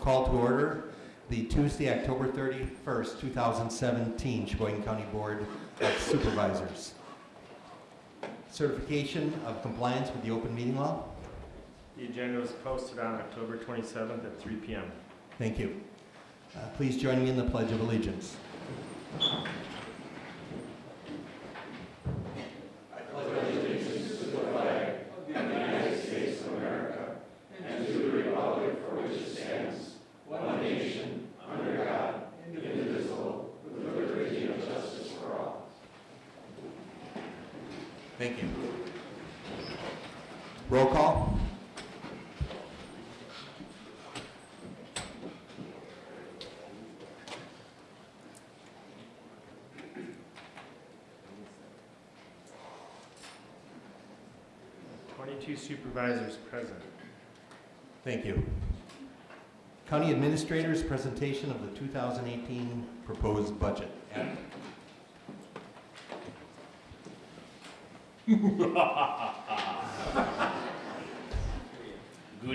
Call to order the Tuesday, October 31st, 2017 Sheboygan County Board of Supervisors. Certification of compliance with the open meeting law. The agenda was posted on October 27th at 3 PM. Thank you. Uh, Please join me in the Pledge of Allegiance. Thank you. Roll call. Twenty-two supervisors present. Thank you. County Administrator's presentation of the 2018 proposed budget. Good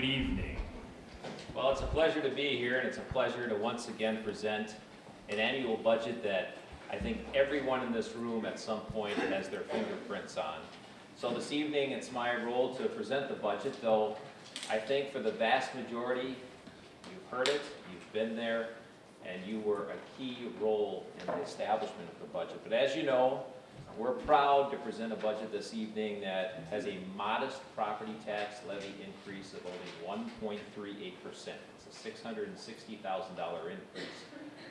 evening. Well, it's a pleasure to be here, and it's a pleasure to once again present an annual budget that I think everyone in this room at some point has their fingerprints on. So this evening, it's my role to present the budget, though I think for the vast majority, you've heard it, you've been there, and you were a key role in the establishment of the budget. But as you know, we're proud to present a budget this evening that has a modest property tax levy increase of only one point three eight percent. It's a six hundred and sixty thousand dollar increase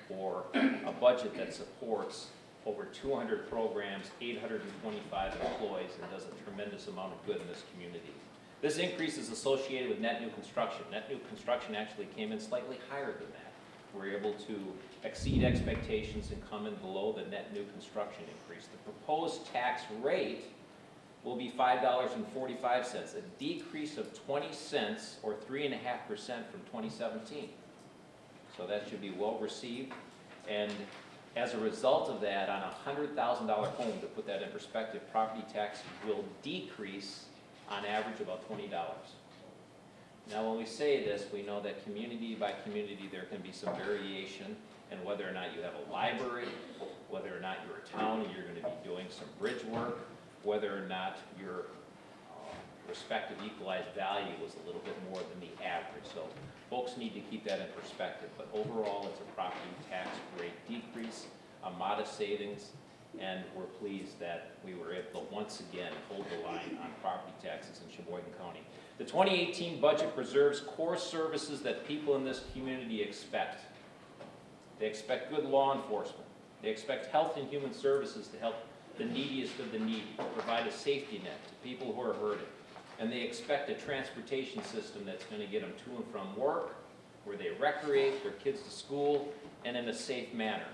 for a budget that supports over two hundred programs, eight hundred and twenty-five employees, and does a tremendous amount of good in this community. This increase is associated with net new construction. Net new construction actually came in slightly higher than that. We're able to exceed expectations and come in below the net new construction increase. The proposed tax rate will be five dollars and forty-five cents, a decrease of twenty cents or three and a half percent from twenty seventeen. So that should be well received. And as a result of that, on a hundred thousand dollar home, to put that in perspective, property tax will decrease on average about twenty dollars. Now, when we say this, we know that community by community, there can be some variation in whether or not you have a library, whether or not you're a town and you're gonna be doing some bridge work, whether or not your uh, respective equalized value was a little bit more than the average. So folks need to keep that in perspective, but overall, it's a property tax rate decrease, a modest savings, and we're pleased that we were able to once again hold the line on property taxes in Sheboygan County. The 2018 budget preserves core services that people in this community expect. They expect good law enforcement. They expect health and human services to help the neediest of the needy, provide a safety net to people who are hurting. And they expect a transportation system that's going to get them to and from work, where they recreate, their kids to school, and in a safe manner.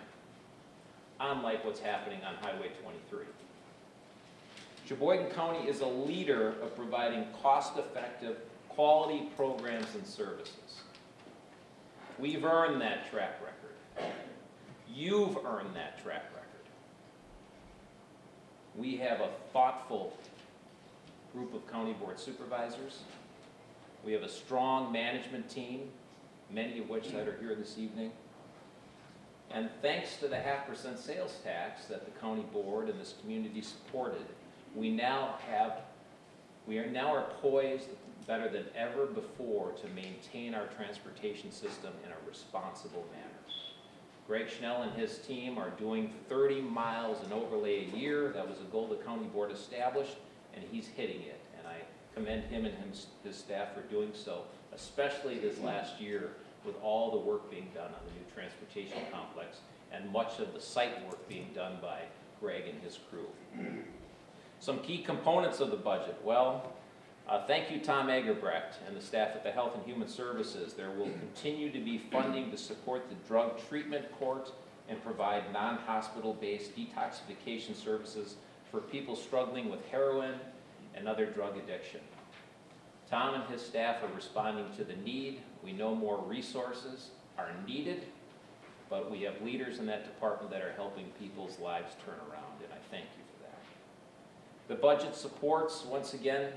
Unlike what's happening on Highway 23. Sheboygan County is a leader of providing cost-effective, quality programs and services. We've earned that track record. You've earned that track record. We have a thoughtful group of county board supervisors. We have a strong management team, many of which that are here this evening. And thanks to the half percent sales tax that the county board and this community supported, we now have, we are now are poised better than ever before to maintain our transportation system in a responsible manner. Greg Schnell and his team are doing 30 miles an overlay a year. That was a goal the county board established, and he's hitting it. And I commend him and his, his staff for doing so, especially this last year with all the work being done on the new transportation complex and much of the site work being done by Greg and his crew. Some key components of the budget. Well, uh, thank you, Tom Eggebrecht and the staff at the Health and Human Services. There will continue to be funding to support the drug treatment court and provide non-hospital-based detoxification services for people struggling with heroin and other drug addiction. Tom and his staff are responding to the need. We know more resources are needed, but we have leaders in that department that are helping people's lives turn around, and I thank you for that. The budget supports, once again,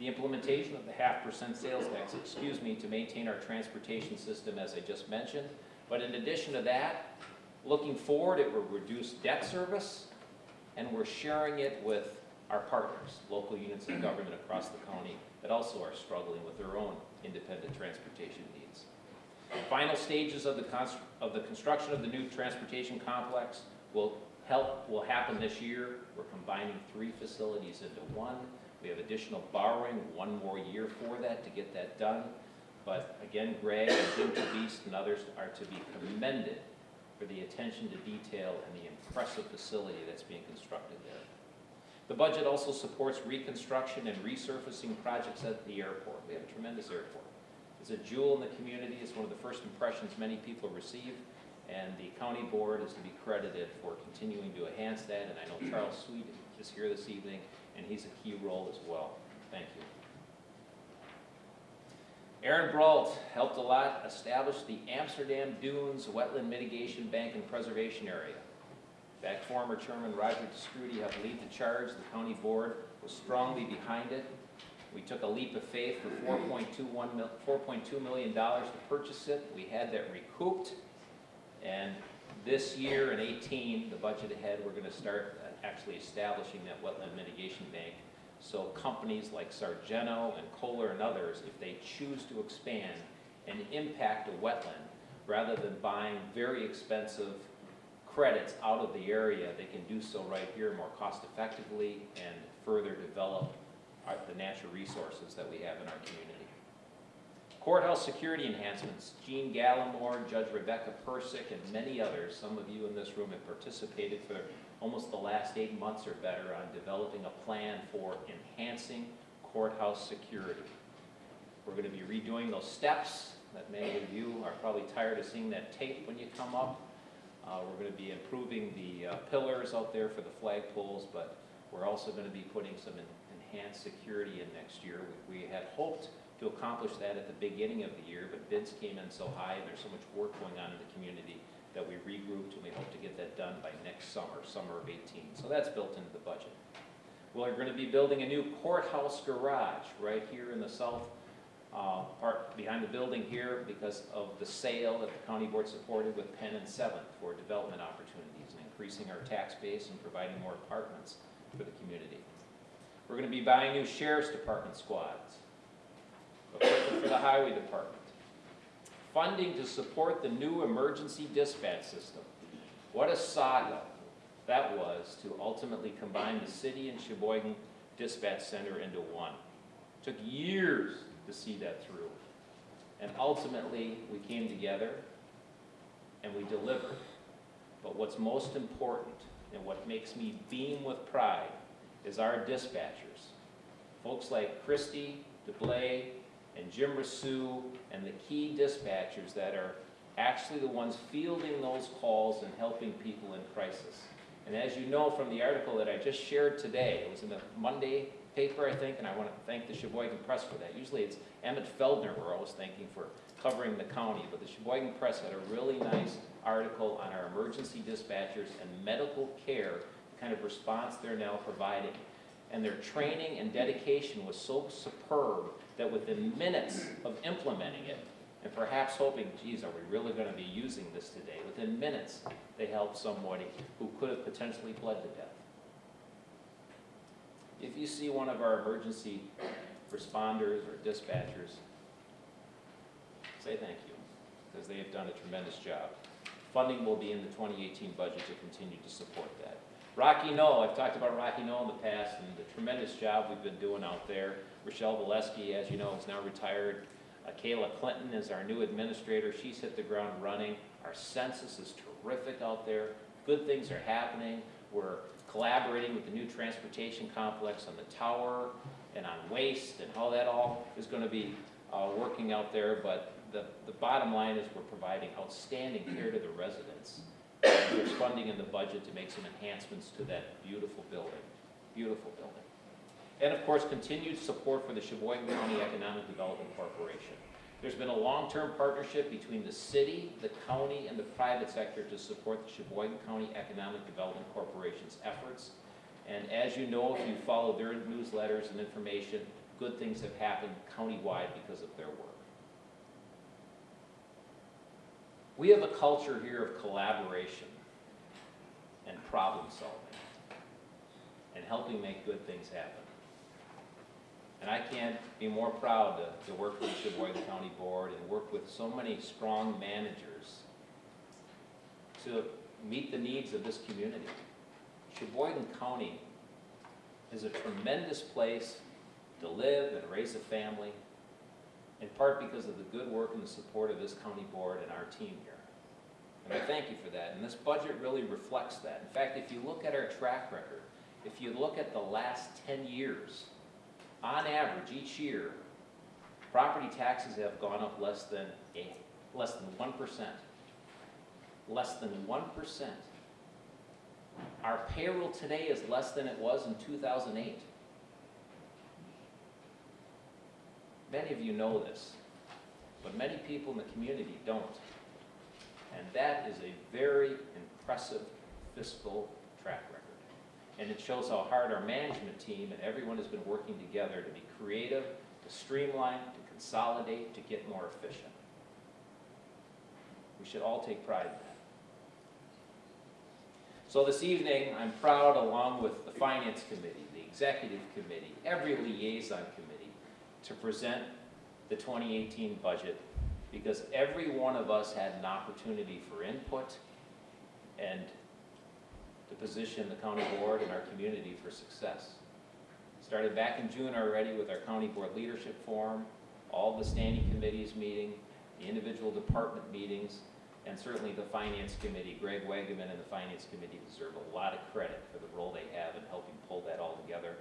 the implementation of the half percent sales tax, excuse me, to maintain our transportation system, as I just mentioned. But in addition to that, looking forward, it will reduce debt service, and we're sharing it with our partners, local units of government across the county that also are struggling with their own independent transportation needs. Final stages of the, of the construction of the new transportation complex will help, will happen this year. We're combining three facilities into one. We have additional borrowing, one more year for that to get that done. But again, Greg and Jim Beast and others are to be commended for the attention to detail and the impressive facility that's being constructed there. The budget also supports reconstruction and resurfacing projects at the airport. We have a tremendous airport. It's a jewel in the community, it's one of the first impressions many people receive, and the county board is to be credited for continuing to enhance that, and I know Charles Sweet is here this evening, and he's a key role as well. Thank you. Aaron Brault helped a lot establish the Amsterdam Dunes Wetland Mitigation Bank and Preservation Area. Fact, former Chairman Roger DeScrudy helped lead the charge. The county board was strongly behind it. We took a leap of faith for $4.21 mil- $4.2 million to purchase it. We had that recouped. And this year in 18, the budget ahead, we're going to start uh, actually establishing that wetland mitigation bank. So companies like Sargento and Kohler and others, if they choose to expand and impact a wetland, rather than buying very expensive credits out of the area, they can do so right here more cost effectively and further develop our, the natural resources that we have in our community. Courthouse security enhancements, Gene Gallimore, Judge Rebecca Persick, and many others, some of you in this room have participated for almost the last eight months or better on developing a plan for enhancing courthouse security. We're gonna be redoing those steps that many of you are probably tired of seeing that tape when you come up. Uh, we're gonna be improving the uh, pillars out there for the flag poles, but we're also gonna be putting some en- enhanced security in next year. We we had hoped to accomplish that at the beginning of the year, but bids came in so high and there's so much work going on in the community that we regrouped and we hope to get that done by next summer, summer of 18. So that's built into the budget. We're gonna be building a new courthouse garage right here in the south uh, part behind the building here because of the sale that the county board supported with Penn and Seventh for development opportunities and increasing our tax base and providing more apartments for the community. We're gonna be buying new sheriff's department squads, equipment for the highway department, funding to support the new emergency dispatch system. What a saga that was to ultimately combine the city and Sheboygan Dispatch Center into one. Took years to see that through. And ultimately, we came together and we delivered. But what's most important and what makes me beam with pride is our dispatchers. Folks like Christy, DeBlay, and Jim Rasu, and the key dispatchers that are actually the ones fielding those calls and helping people in crisis. And as you know from the article that I just shared today, it was in the Monday paper, I think, and I want to thank the Sheboygan Press for that. Usually it's Emmett Feldner we're always thanking for covering the county, but the Sheboygan Press had a really nice article on our emergency dispatchers and medical care, the kind of response they're now providing. And their training and dedication was so superb that within minutes of implementing it, and perhaps hoping, geez, are we really going to be using this today? Within minutes, they helped somebody who could have potentially bled to death. If you see one of our emergency responders or dispatchers, say thank you, because they have done a tremendous job. Funding will be in the 2018 budget to continue to support that. Rocky Knoll, I've talked about Rocky Knoll in the past and the tremendous job we've been doing out there. Rochelle Valesky, as you know, is now retired. Uh, Kayla Clinton is our new administrator. She's hit the ground running. Our census is terrific out there. Good things are happening. We're collaborating with the new transportation complex on the tower and on waste and how that all is going to be uh, working out there. But the, the bottom line is we're providing outstanding care to the residents. There's funding in the budget to make some enhancements to that beautiful building, beautiful building. And of course, continued support for the Sheboygan County Economic Development Corporation. There's been a long-term partnership between the city, the county, and the private sector to support the Sheboygan County Economic Development Corporation's efforts. And as you know, if you follow their newsletters and information, good things have happened countywide because of their work. We have a culture here of collaboration and problem solving and helping make good things happen. And I can't be more proud to, to work with the Sheboygan County Board and work with so many strong managers to meet the needs of this community. Sheboygan County is a tremendous place to live and raise a family, in part because of the good work and the support of this county board and our team here. And I thank you for that, and this budget really reflects that. In fact, if you look at our track record, if you look at the last ten years, on average, each year, property taxes have gone up less than a, less than one percent. Less than one percent. Our payroll today is less than it was in two thousand eight. Many of you know this, but many people in the community don't. And that is a very impressive fiscal track record. And it shows how hard our management team and everyone has been working together to be creative, to streamline, to consolidate, to get more efficient. We should all take pride in that. So this evening, I'm proud, along with the Finance Committee, the Executive Committee, every liaison committee, to present the 2018 budget because every one of us had an opportunity for input and to position the county board and our community for success. Started back in June already with our county board leadership forum, all the standing committees meeting, the individual department meetings, and certainly the finance committee. Greg Wagaman and the finance committee deserve a lot of credit for the role they have in helping pull that all together.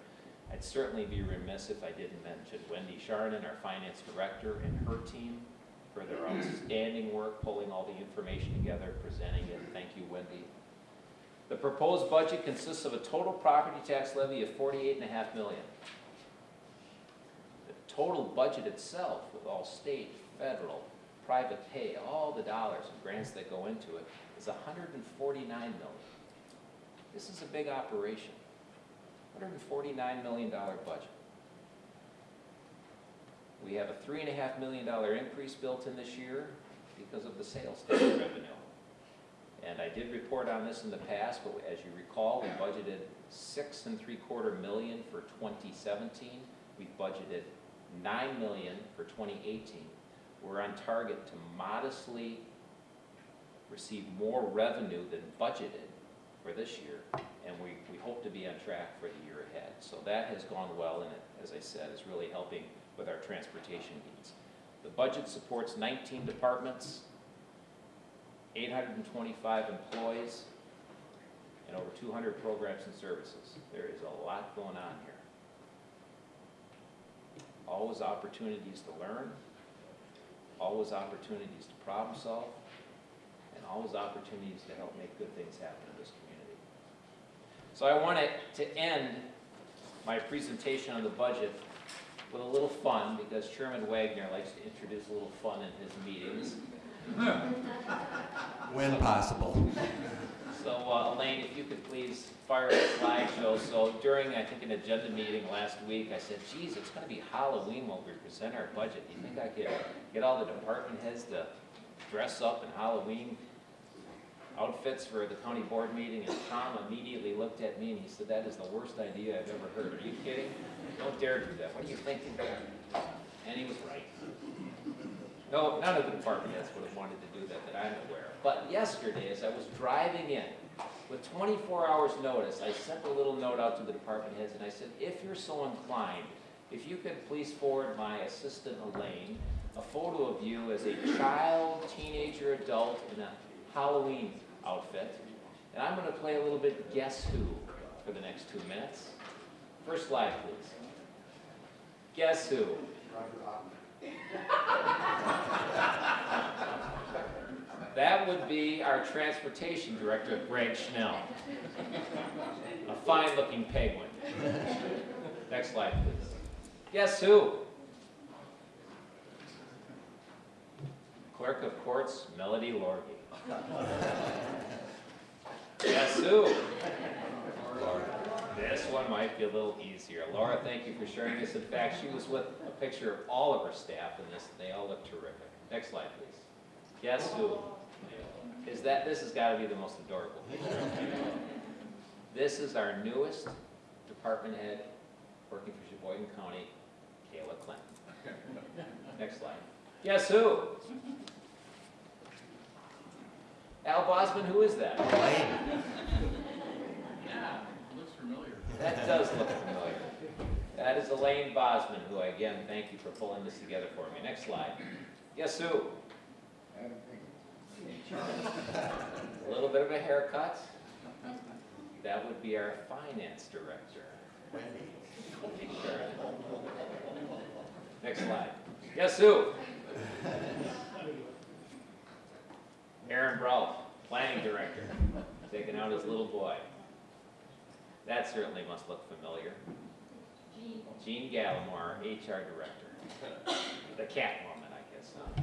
I'd certainly be remiss if I didn't mention Wendy Charnon, our finance director, and her team for their outstanding work pulling all the information together, presenting it. Thank you, Wendy. The proposed budget consists of a total property tax levy of forty-eight and a half million. The total budget itself, with all state, federal, private pay, all the dollars and grants that go into it, is hundred and forty-nine million. This is a big operation. Hundred and forty-nine million dollar budget. We have a three and a half million dollar increase built in this year because of the sales tax revenue. And I did report on this in the past, but as you recall, we budgeted six and three quarter million for twenty seventeen. We budgeted nine million for twenty eighteen. We're on target to modestly receive more revenue than budgeted for this year, and we, we hope to be on track for the year ahead. So that has gone well, and it, as I said, is really helping with our transportation needs. The budget supports 19 departments, 825 employees, and over 200 programs and services. There is a lot going on here. Always opportunities to learn, always opportunities to problem solve, and always opportunities to help make good things happen in this community. So I want to end my presentation on the budget with a little fun, because Chairman Wagner likes to introduce a little fun in his meetings. When possible. So uh, Elaine, if you could please fire a slideshow. So during, I think, an agenda meeting last week, I said, geez, it's gonna be Halloween when we present our budget. Do you think I could get all the department heads to dress up in Halloween outfits for the county board meeting? And Tom immediately looked at me and he said, that is the worst idea I've ever heard. Are you kidding? Don't dare do that. What are you thinking? And he was right. No, none of the department heads would have wanted to do that that I'm aware of. But yesterday, as I was driving in, with 24 hours' notice, I sent a little note out to the department heads and I said, if you're so inclined, if you could please forward my assistant Elaine a photo of you as a child, teenager, adult in a Halloween outfit. And I'm gonna play a little bit Guess Who for the next two minutes. First slide, please. Guess who? That would be our transportation director, Greg Schnell. A fine-looking penguin. Next slide, please. Guess who? Clerk of Courts, Melody Lorge. Guess who? This one might be a little easier. Laura, thank you for sharing this. In fact, she was with a picture of all of her staff in this, and they all look terrific. Next slide, please. Guess who? Is that, this has got to be the most adorable picture. This is our newest department head working for Sheboygan County, Kayla Clinton. Next slide. Guess who? Al Bosman, who is that? Elaine. That does look familiar. That is Elaine Bosman, who I again, thank you for pulling this together for me. Next slide. Yes, who? A little bit of a haircut. That would be our finance director. Next slide. Yes, who? Aaron Brault, planning director, taking out his little boy. That certainly must look familiar. Jean Gallimore, HR director. The cat woman, I guess. huh?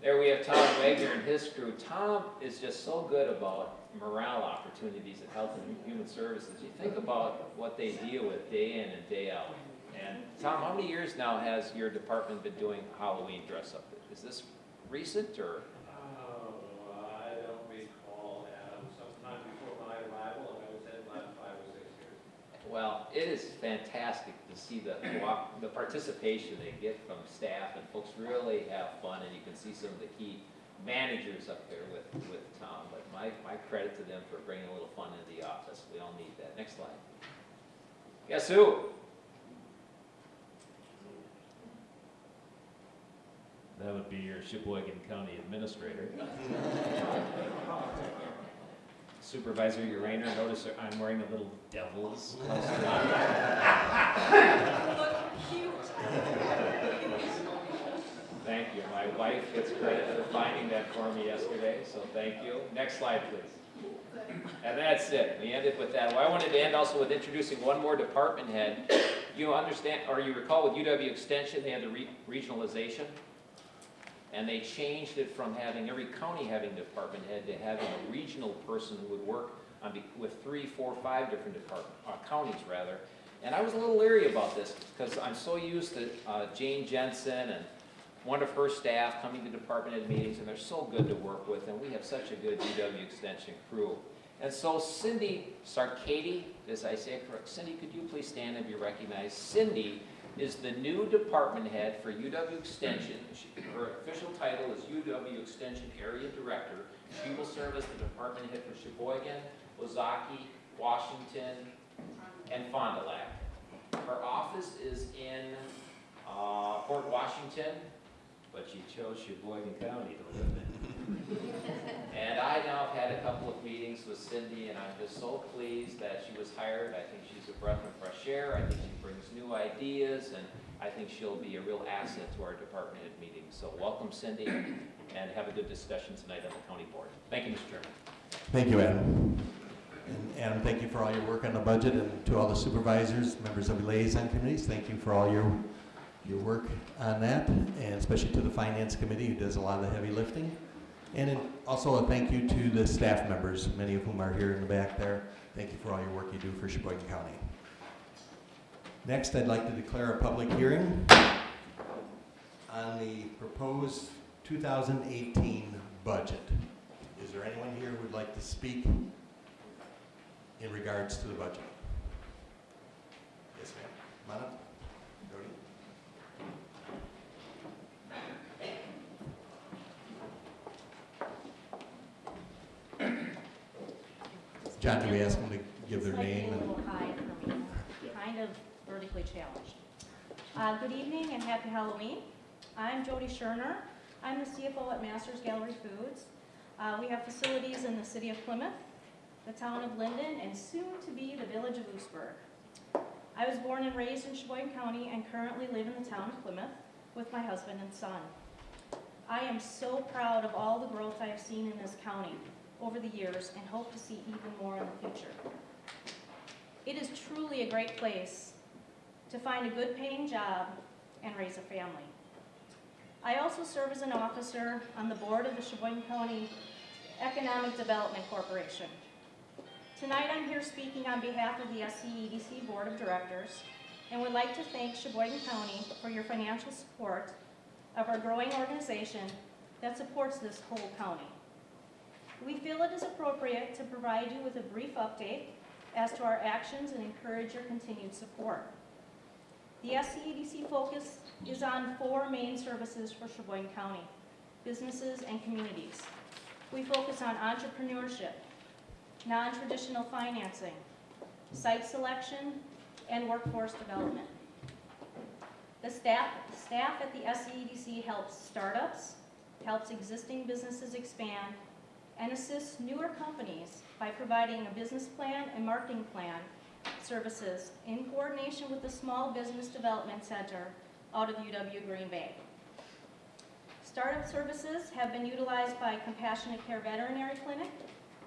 There we have Tom Wagner and his crew. Tom is just so good about morale opportunities at Health and Human Services. You think about what they deal with day in and day out. And Tom, how many years now has your department been doing Halloween dress up? Is this recent or? Oh, I don't recall, Adam, sometime before my arrival, and I was in about five or six years. Well, it is fantastic to see the, the participation they get from staff, and folks really have fun, and you can see some of the key managers up there with, with Tom, but my, my credit to them for bringing a little fun into the office, we all need that. Next slide. Guess who? That would be your Sheboygan County Administrator. Supervisor Urainer, notice I'm wearing a little devil's costume. Thank you. My wife gets credit for finding that for me yesterday, so thank you. Next slide, please. And that's it. We ended with that. Well, I wanted to end also with introducing one more department head. You understand, or you recall with UW Extension, they had the re- regionalization? And they changed it from having every county having department head to having a regional person who would work on, with three, four, five different department, uh, counties rather. And I was a little leery about this because I'm so used to uh, Jane Jensen and one of her staff coming to department head meetings and they're so good to work with and we have such a good UW Extension crew. And so Cindy Sarkady, as I say correct, Cindy, could you please stand and be recognized? Cindy is the new department head for UW Extension. Her official title is UW Extension Area Director. She will serve as the department head for Sheboygan, Ozaukee, Washington, and Fond du Lac. Her office is in uh, Port Washington, but she chose Sheboygan County to live in. And I now have had a couple of meetings with Cindy, and I'm just so pleased that she was hired. I think she's a breath of fresh air. I think she brings new ideas, and I think she'll be a real asset to our department head meetings. So welcome Cindy, and have a good discussion tonight on the county board. Thank you, Mr. Chairman. Thank you, Adam. And Adam, thank you for all your work on the budget, and to all the supervisors, members of the liaison committees, thank you for all your, your work on that, and especially to the finance committee, who does a lot of the heavy lifting. And also a thank you to the staff members, many of whom are here in the back there. Thank you for all your work you do for Sheboygan County. Next, I'd like to declare a public hearing on the proposed 2018 budget. Is there anyone here who would like to speak in regards to the budget? Yes, ma'am. Jody. John, do we ask them to give their This might be name a and? little high for me, kind of vertically challenged. Uh, Good evening and happy Halloween. I'm Jody Scherner. I'm the CFO at Masters Gallery Foods. Uh, We have facilities in the city of Plymouth, the town of Linden, and soon to be the village of Lewisburg. I was born and raised in Sheboygan County and currently live in the town of Plymouth with my husband and son. I am so proud of all the growth I have seen in this county over the years and hope to see even more in the future. It is truly a great place to find a good paying job and raise a family. I also serve as an officer on the board of the Sheboygan County Economic Development Corporation. Tonight, I'm here speaking on behalf of the SCEDC Board of Directors and would like to thank Sheboygan County for your financial support of our growing organization that supports this whole county. We feel it is appropriate to provide you with a brief update as to our actions and encourage your continued support. The SCEDC focus is on four main services for Sheboygan County, businesses and communities. We focus on entrepreneurship, non-traditional financing, site selection, and workforce development. The staff, staff at the SCEDC helps startups, helps existing businesses expand, and assists newer companies by providing a business plan and marketing plan services in coordination with the Small Business Development Center out of UW Green Bay. Startup services have been utilized by Compassionate Care Veterinary Clinic,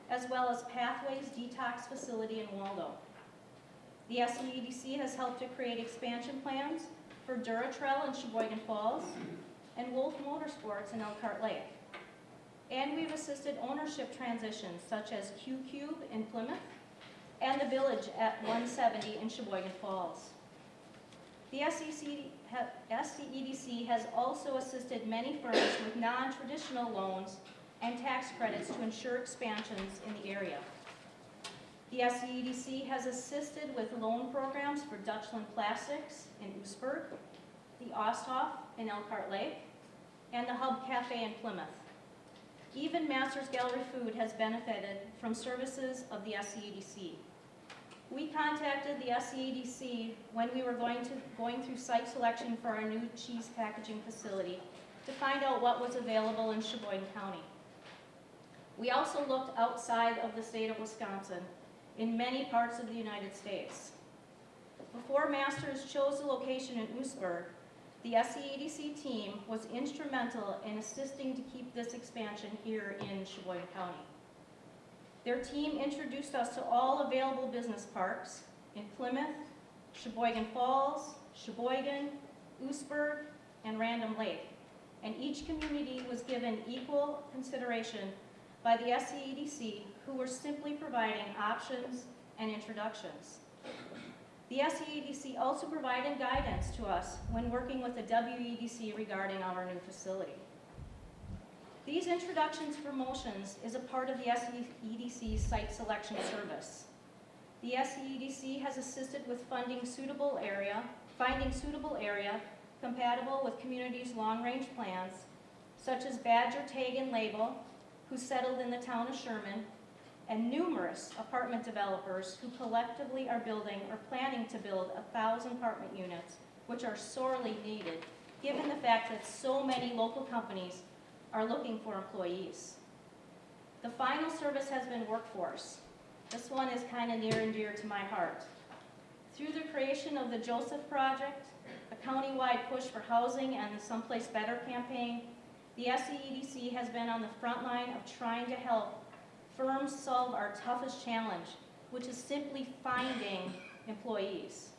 as well as Pathways Detox Facility in Waldo. The SCEDC has helped to create expansion plans for Duratrail in Sheboygan Falls and Wolf Motorsports in Elkhart Lake. And we've assisted ownership transitions such as Q-Cube in Plymouth and the Village at 170 in Sheboygan Falls. The SCEDC has also assisted many firms with non-traditional loans and tax credits to ensure expansions in the area. The SCEDC has assisted with loan programs for Dutchland Plastics in Oostburg, the Osthoff in Elkhart Lake, and the Hub Cafe in Plymouth. Even Masters Gallery Food has benefited from services of the SCEDC. We contacted the SCEDC when we were going to, going through site selection for our new cheese packaging facility to find out what was available in Sheboygan County. We also looked outside of the state of Wisconsin in many parts of the United States. Before Masters chose the location in Oostburg, the SCEDC team was instrumental in assisting to keep this expansion here in Sheboygan County. Their team introduced us to all available business parks in Plymouth, Sheboygan Falls, Sheboygan, Oostburg, and Random Lake. And each community was given equal consideration by the SCEDC, who were simply providing options and introductions. The SCEDC also provided guidance to us when working with the WEDC regarding our new facility. These introductions promotions is a part of the SCEDC site selection service. The SCEDC has assisted with funding suitable area, finding suitable area compatible with communities' long-range plans, such as Badger Tag and Label, who settled in the town of Sherman, and numerous apartment developers who collectively are building or planning to build a thousand apartment units, which are sorely needed, given the fact that so many local companies are looking for employees. The final service has been workforce. This one is kind of near and dear to my heart. Through the creation of the Joseph Project, a countywide push for housing and the Someplace Better campaign, the SCEDC has been on the front line of trying to help firms solve our toughest challenge, which is simply finding employees.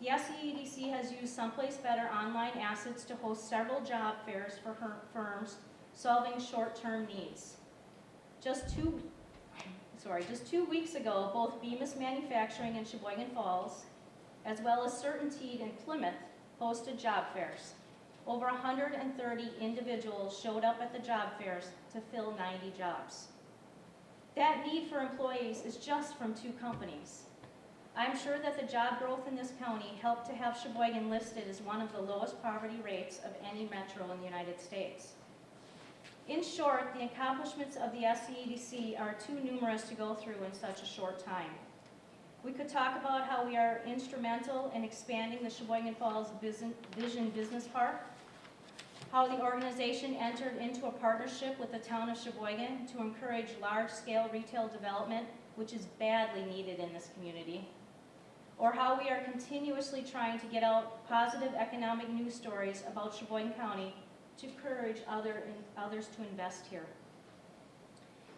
The SCEDC has used Someplace Better online assets to host several job fairs for her firms solving short-term needs. Just two, sorry, just two weeks ago, both Bemis Manufacturing in Sheboygan Falls, as well as Certainteed in Plymouth, hosted job fairs. Over 130 individuals showed up at the job fairs to fill 90 jobs. That need for employees is just from two companies. I'm sure that the job growth in this county helped to have Sheboygan listed as one of the lowest poverty rates of any metro in the United States. In short, the accomplishments of the SCEDC are too numerous to go through in such a short time. We could talk about how we are instrumental in expanding the Sheboygan Falls Vision Vision Business Park, how the organization entered into a partnership with the town of Sheboygan to encourage large-scale retail development, which is badly needed in this community, or how we are continuously trying to get out positive economic news stories about Sheboygan County to encourage other, others to invest here.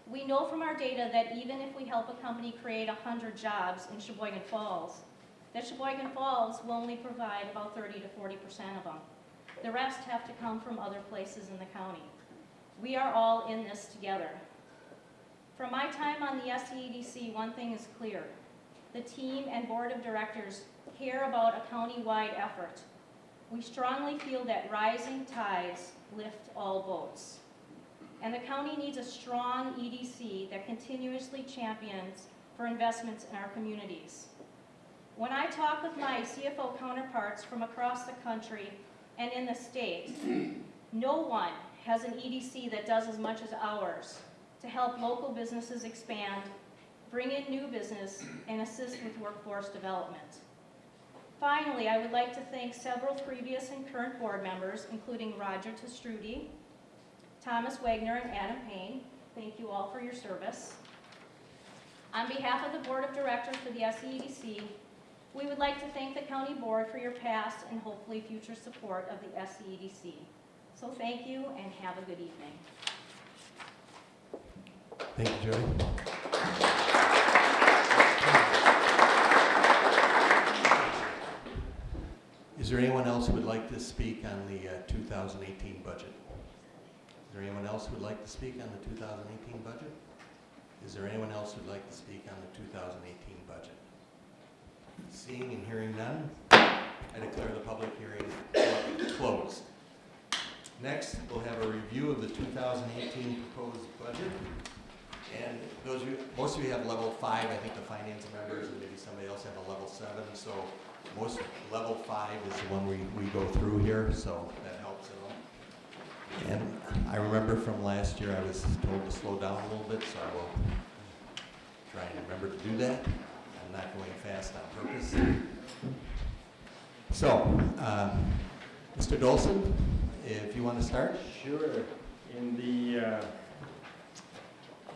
We know from our data that even if we help a company create 100 jobs in Sheboygan Falls, that Sheboygan Falls will only provide about 30 to 40% of them. The rest have to come from other places in the county. We are all in this together. From my time on the SCEDC, one thing is clear. The team and board of directors care about a county-wide effort. We strongly feel that rising tides lift all boats. And the county needs a strong EDC that continuously champions for investments in our communities. When I talk with my CFO counterparts from across the country and in the state, no one has an EDC that does as much as ours to help local businesses expand, bring in new business, and assist with workforce development. Finally, I would like to thank several previous and current board members, including Roger Te Stroete, Thomas Wagner, and Adam Payne. Thank you all for your service. On behalf of the Board of Directors for the SCEDC, we would like to thank the county board for your past and hopefully future support of the SCEDC. So thank you and have a good evening. Thank you, Jody. Is there anyone else who would like to speak on the uh, 2018 budget? Is there anyone else who would like to speak on the 2018 budget? Is there anyone else who'd like to speak on the 2018 budget? Seeing and hearing none, I declare the public hearing closed. Next, we'll have a review of the 2018 proposed budget. And those of you, most of you have level five, I think the finance members, and maybe somebody else have a level seven, so most, level five is the one we, we go through here, so that helps at all. And I remember from last year, I was told to slow down a little bit, so I will try and remember to do that. Not going fast on purpose. So, uh, Mr. Dolson, if you want to start? Sure. In the uh,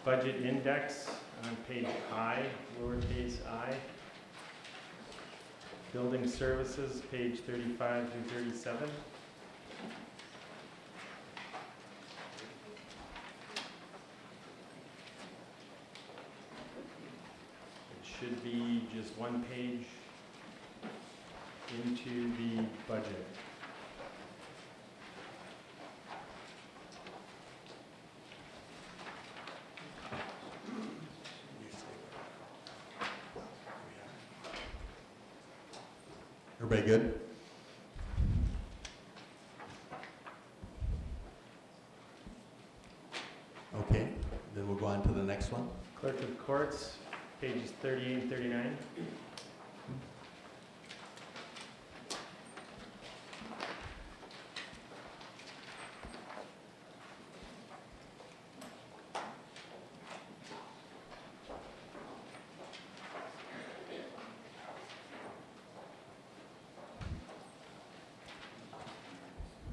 budget index on page I, lowercase i, building services, page 35 through 37. It should be just one page into the budget. Everybody good? Okay, then we'll go on to the next one. Clerk of Courts, pages 38 and 39.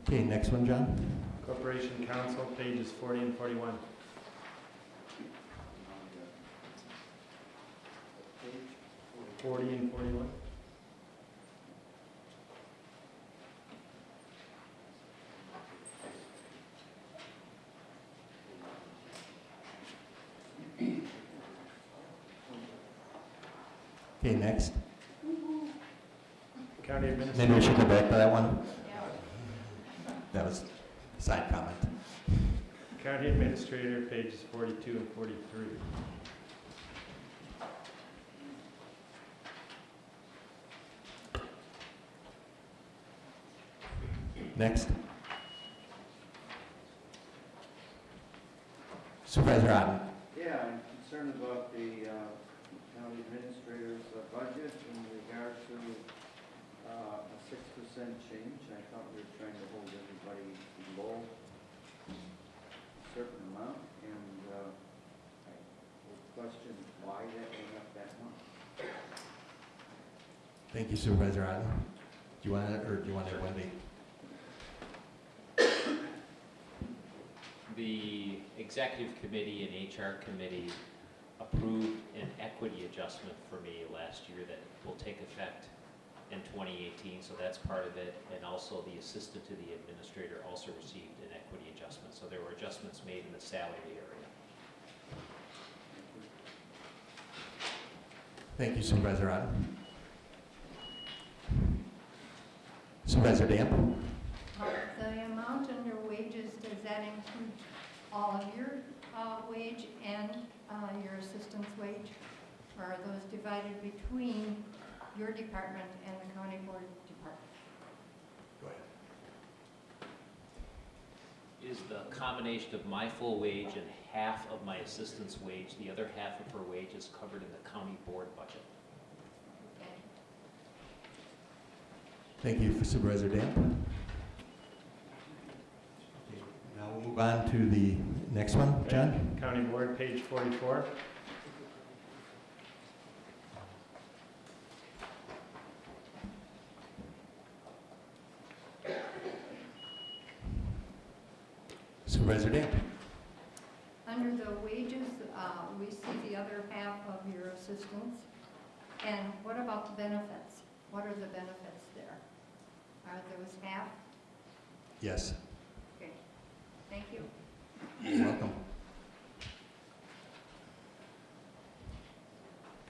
Okay, next one, John. Corporation Counsel, pages 40 and 41. Forty and forty-one. Okay, next. County Maybe we should go back to that one. That was a side comment. County Administrator, pages forty-two and forty-three. Next. Supervisor Otten. Yeah, I'm concerned about the uh, county administrator's uh, budget in regard to uh, a six percent change. I thought we were trying to hold everybody below a certain amount, and uh, I would question why that went up that much. Thank you Supervisor Otten. Do you want to, or do you want to, Wendy? The executive committee and HR committee approved an equity adjustment for me last year that will take effect in 2018, so that's part of it. And also the assistant to the administrator also received an equity adjustment, so there were adjustments made in the salary area. Thank you Supervisor Otten. Supervisor Damp? The amount in your wages, does that include all of your uh, wage and uh, your assistant's wage? Or are those divided between your department and the county board department? Go ahead. Is the combination of my full wage and half of my assistant's wage, the other half of her wage is covered in the county board budget. Okay. Thank you for Supervisor Damp. Okay, Now we'll move on to the next one. John? County Board, page forty-four. Supervisor Damp? Under the wages, uh, we see the other half of your assistance. And what about the benefits? What are the benefits there? Are those half? Yes. Okay, thank you. You're welcome.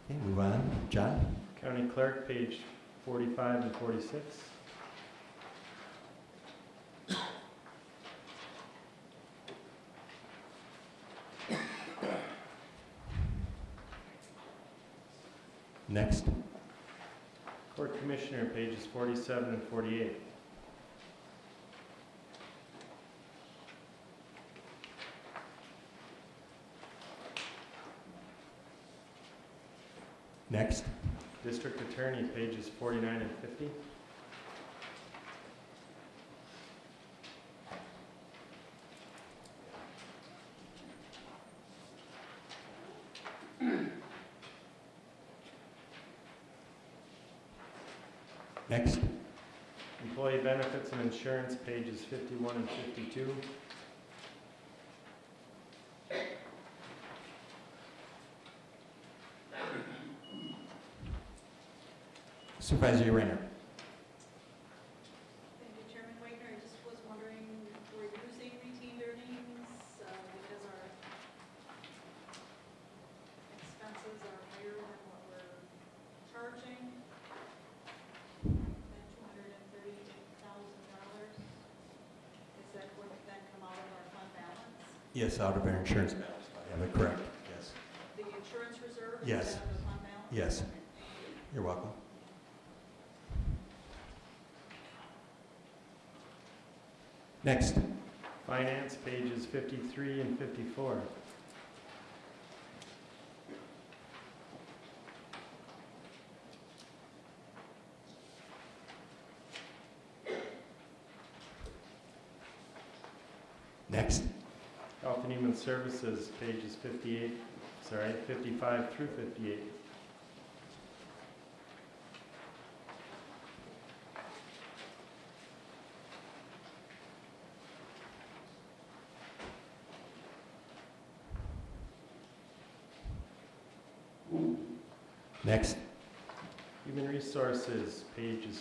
Okay, move on. John? County Clerk, page forty-five and forty-six. Next. Court Commissioner, pages forty-seven and forty-eight. Next. District Attorney, pages 49 and 50. Next. Employee benefits and insurance, pages 51 and 52. Fund balance? Yes, out of our insurance balance. I have it correct. Yes. The insurance reserve? is Yes. that the fund balance? Yes. Next. Finance, pages 53 and 54. Next. Health and Human Services, pages 58, sorry, 55 through 58.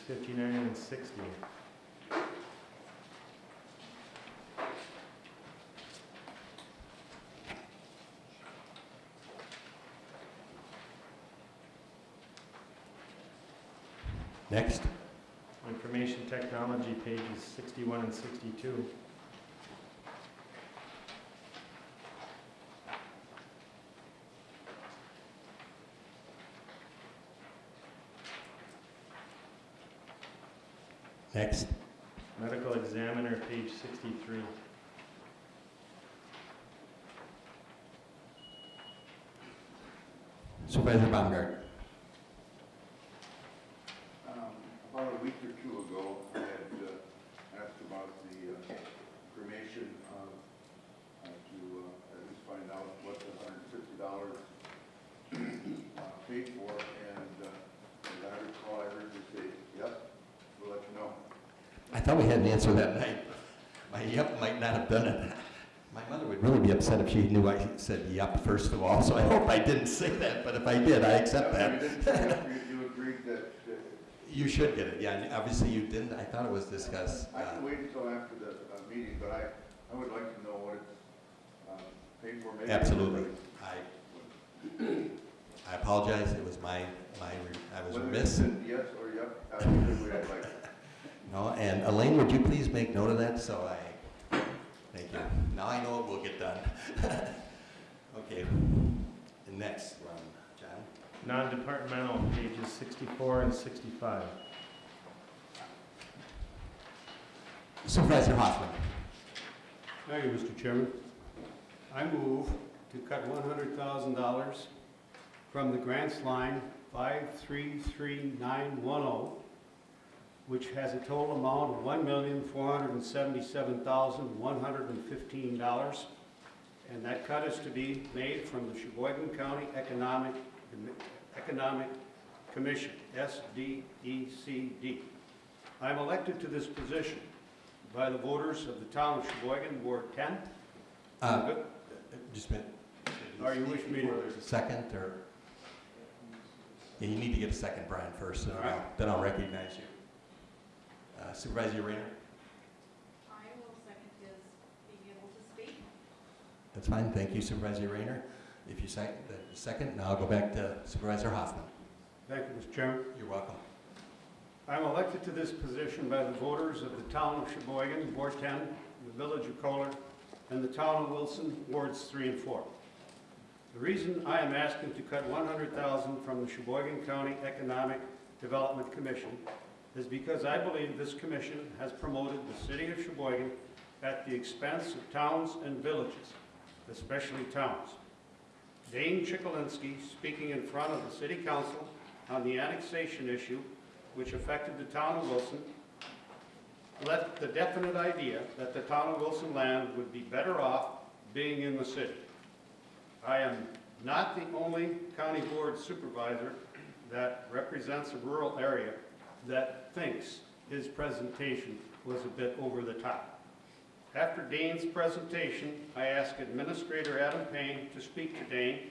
59 and 60. Next. Information technology pages 61 and 62. Next. Medical Examiner, page sixty-three. Supervisor Baumgart. Um, About a week or two ago, I had uh, asked about the uh, cremation, uh, uh, to uh, at least find out what the hundred and fifty dollars paid for, and uh, as I recall, I heard you say, yep, we'll let you know. I thought we had an answer that night. My yep might not have done it. My mother would really be upset if she knew I said yep first of all, so I hope I didn't say that, but if I did, I accept that. didn't say yep, you- agreed that, You should get it, yeah, and obviously you didn't. I thought it was discussed. I uh, can wait until after the uh, meeting, but I, I would like to know what it's uh, paid for. Maybe Absolutely. I, I apologize, it was my, my, I was Whether remiss. it's Yes or yep, uh, way I'd like. No, and Elaine, would you please make note of that, so I, thank you. Now I know it will get done. Okay, and next one, John. Non-departmental, pages 64 and 65. Supervisor Hoffman. Thank you, Mr. Chairman. I move to cut one hundred thousand dollars from the grants line five three three nine one oh, which has a total amount of one million four hundred and seventy-seven thousand one hundred and fifteen dollars. And that cut is to be made from the Sheboygan County Economic, Economic Commission, E SDECD. I'm elected to this position by the voters of the town of Sheboygan, Ward 10. Uh, Just a minute. Or you wish me to- there's a second, or? Yeah, you need to get a second, Brian, first, and then I'll, then I'll recognize you. Uh, Supervisor Rayner? I will second his being able to speak. That's fine, thank you Supervisor Rayner. If you second, the second, now I'll go back to Supervisor Hoffman. Thank you, Mr. Chairman. You're welcome. I'm elected to this position by the voters of the town of Sheboygan, Ward 10, the village of Kohler, and the town of Wilson, Wards 3 and 4. The reason I am asking to cut 100000 from the Sheboygan County Economic Development Commission is because I believe this commission has promoted the city of Sheboygan at the expense of towns and villages, especially towns. Dane Checolinski, speaking in front of the city council on the annexation issue, which affected the town of Wilson, left the definite idea that the town of Wilson land would be better off being in the city. I am not the only county board supervisor that represents a rural area that thinks his presentation was a bit over the top. After Dane's presentation, I asked Administrator Adam Payne to speak to Dane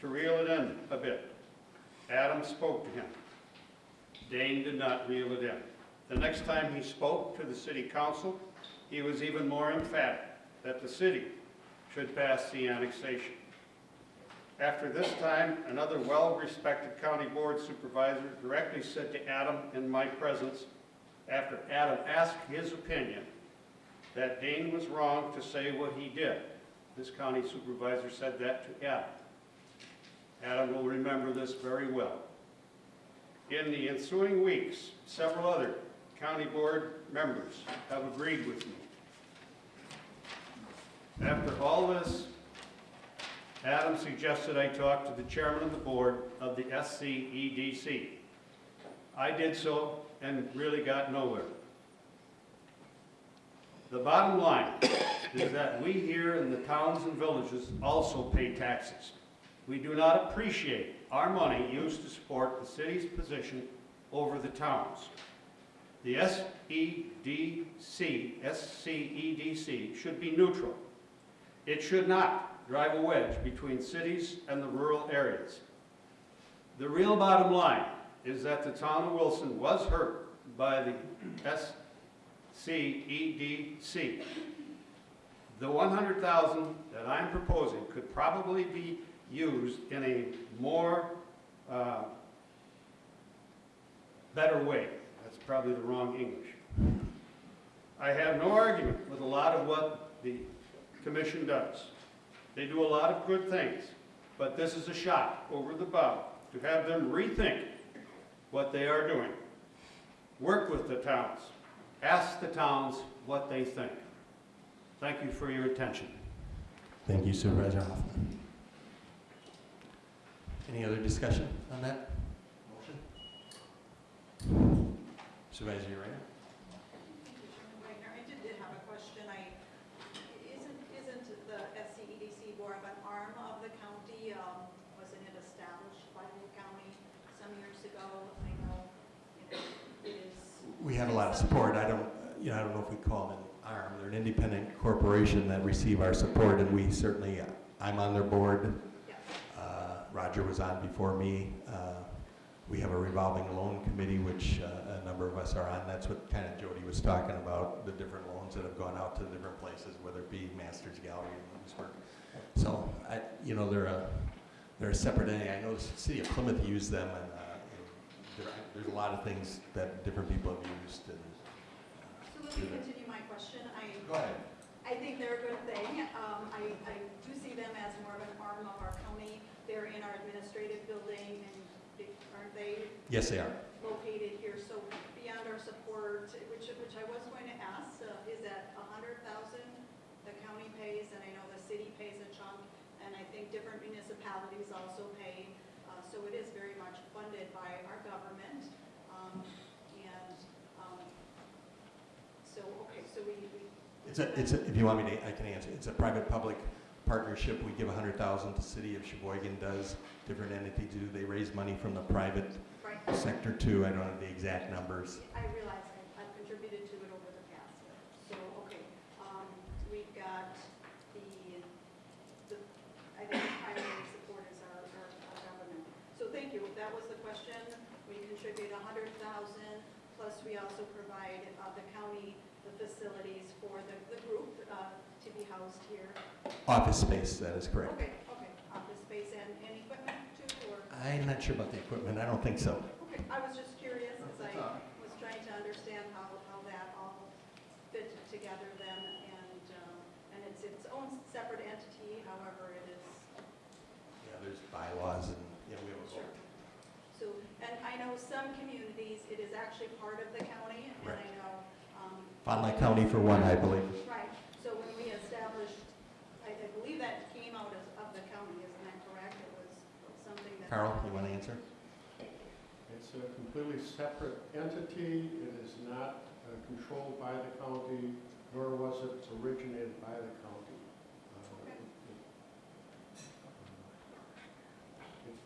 to reel it in a bit. Adam spoke to him. Dane did not reel it in. The next time he spoke to the city council, he was even more emphatic that the city should pass the annexation. After this time, another well-respected county board supervisor directly said to Adam in my presence, after Adam asked his opinion, that Dane was wrong to say what he did. This county supervisor said that to Adam. Adam will remember this very well. In the ensuing weeks, several other county board members have agreed with me. After all this, Adam suggested I talk to the chairman of the board of the SCEDC. I did so and really got nowhere. The bottom line is that we here in the towns and villages also pay taxes. We do not appreciate our money used to support the city's position over the towns. The SEDC, SCEDC should be neutral. It should not drive a wedge between cities and the rural areas. The real bottom line is that the town of Wilson was hurt by the SCEDC. The 100,000 that I'm proposing could probably be used in a more, uh, better way. That's probably the wrong English. I have no argument with a lot of what the commission does. They do a lot of good things, but this is a shot over the bow to have them rethink what they are doing. Work with the towns. Ask the towns what they think. Thank you for your attention. Thank you Supervisor Hoffman. Any other discussion on that motion? Supervisor Rayner? Thank you, Chairman Wagner. I did have a question. I, isn't, isn't the SCEDC more of an arm of the county? Um, Wasn't it established by the county some years ago? I know, you know, it is. Had a lot of support. I don't, you know, I don't know if we call them an arm. They're an independent corporation that receive our support, and we certainly, I'm on their board. Uh, Roger was on before me. Uh, We have a revolving loan committee, which uh, a number of us are on. That's what kind of Jody was talking about, the different loans that have gone out to different places, whether it be Masters Gallery and Oostburg. So, I, you know, they're a, they're a separate entity. I know the city of Plymouth used them, and uh, there- there's a lot of things that different people have used, and let me continue my question. I, Go ahead. I think they're a good thing. Um, I, I do see them as more of an arm of our county. They're in our administrative building and they- aren't they Yes, they are. located here? So beyond our support, which, which I was going to ask, uh, is that a hundred thousand the county pays and I know the city pays a chunk and I think different municipalities also pay. So it is very much funded by our government. Um, and, um, so, okay, so we, we It's a, it's a, if you want me to, I can answer. It's a private-public partnership. We give a hundred thousand, the city of Sheboygan does, different entities do. They raise money from the private Right, sector too. I don't have the exact numbers. I realize I- I've contributed to it over the past. So, okay, um, we've got the, the, I think primary support is our, our our government. So thank you, that was the question. We contribute a hundred thousand, plus we also provide, uh, the county, the facilities for the, the group, uh, to be housed here. Office space, that is correct. Okay, okay, office space and, and equipment too, or? I'm not sure about the equipment. I don't think so. Okay, I was just curious, because I was trying to understand how, how that all fit together then, and, um, and it's its own separate entity, however it is. Yeah, there's bylaws and, yeah, we have a Sure. So, and I know some communities, it is actually part of the county, and I Right. know, um. Fond du Lac County for one, I believe. Right, so when we established, I, I believe that came out as, of the county, isn't that correct? It was something that. Carl, you want to answer? It's a completely separate entity. It is not uh, controlled by the county, nor was it originated by the county. Uh, Okay. it- it-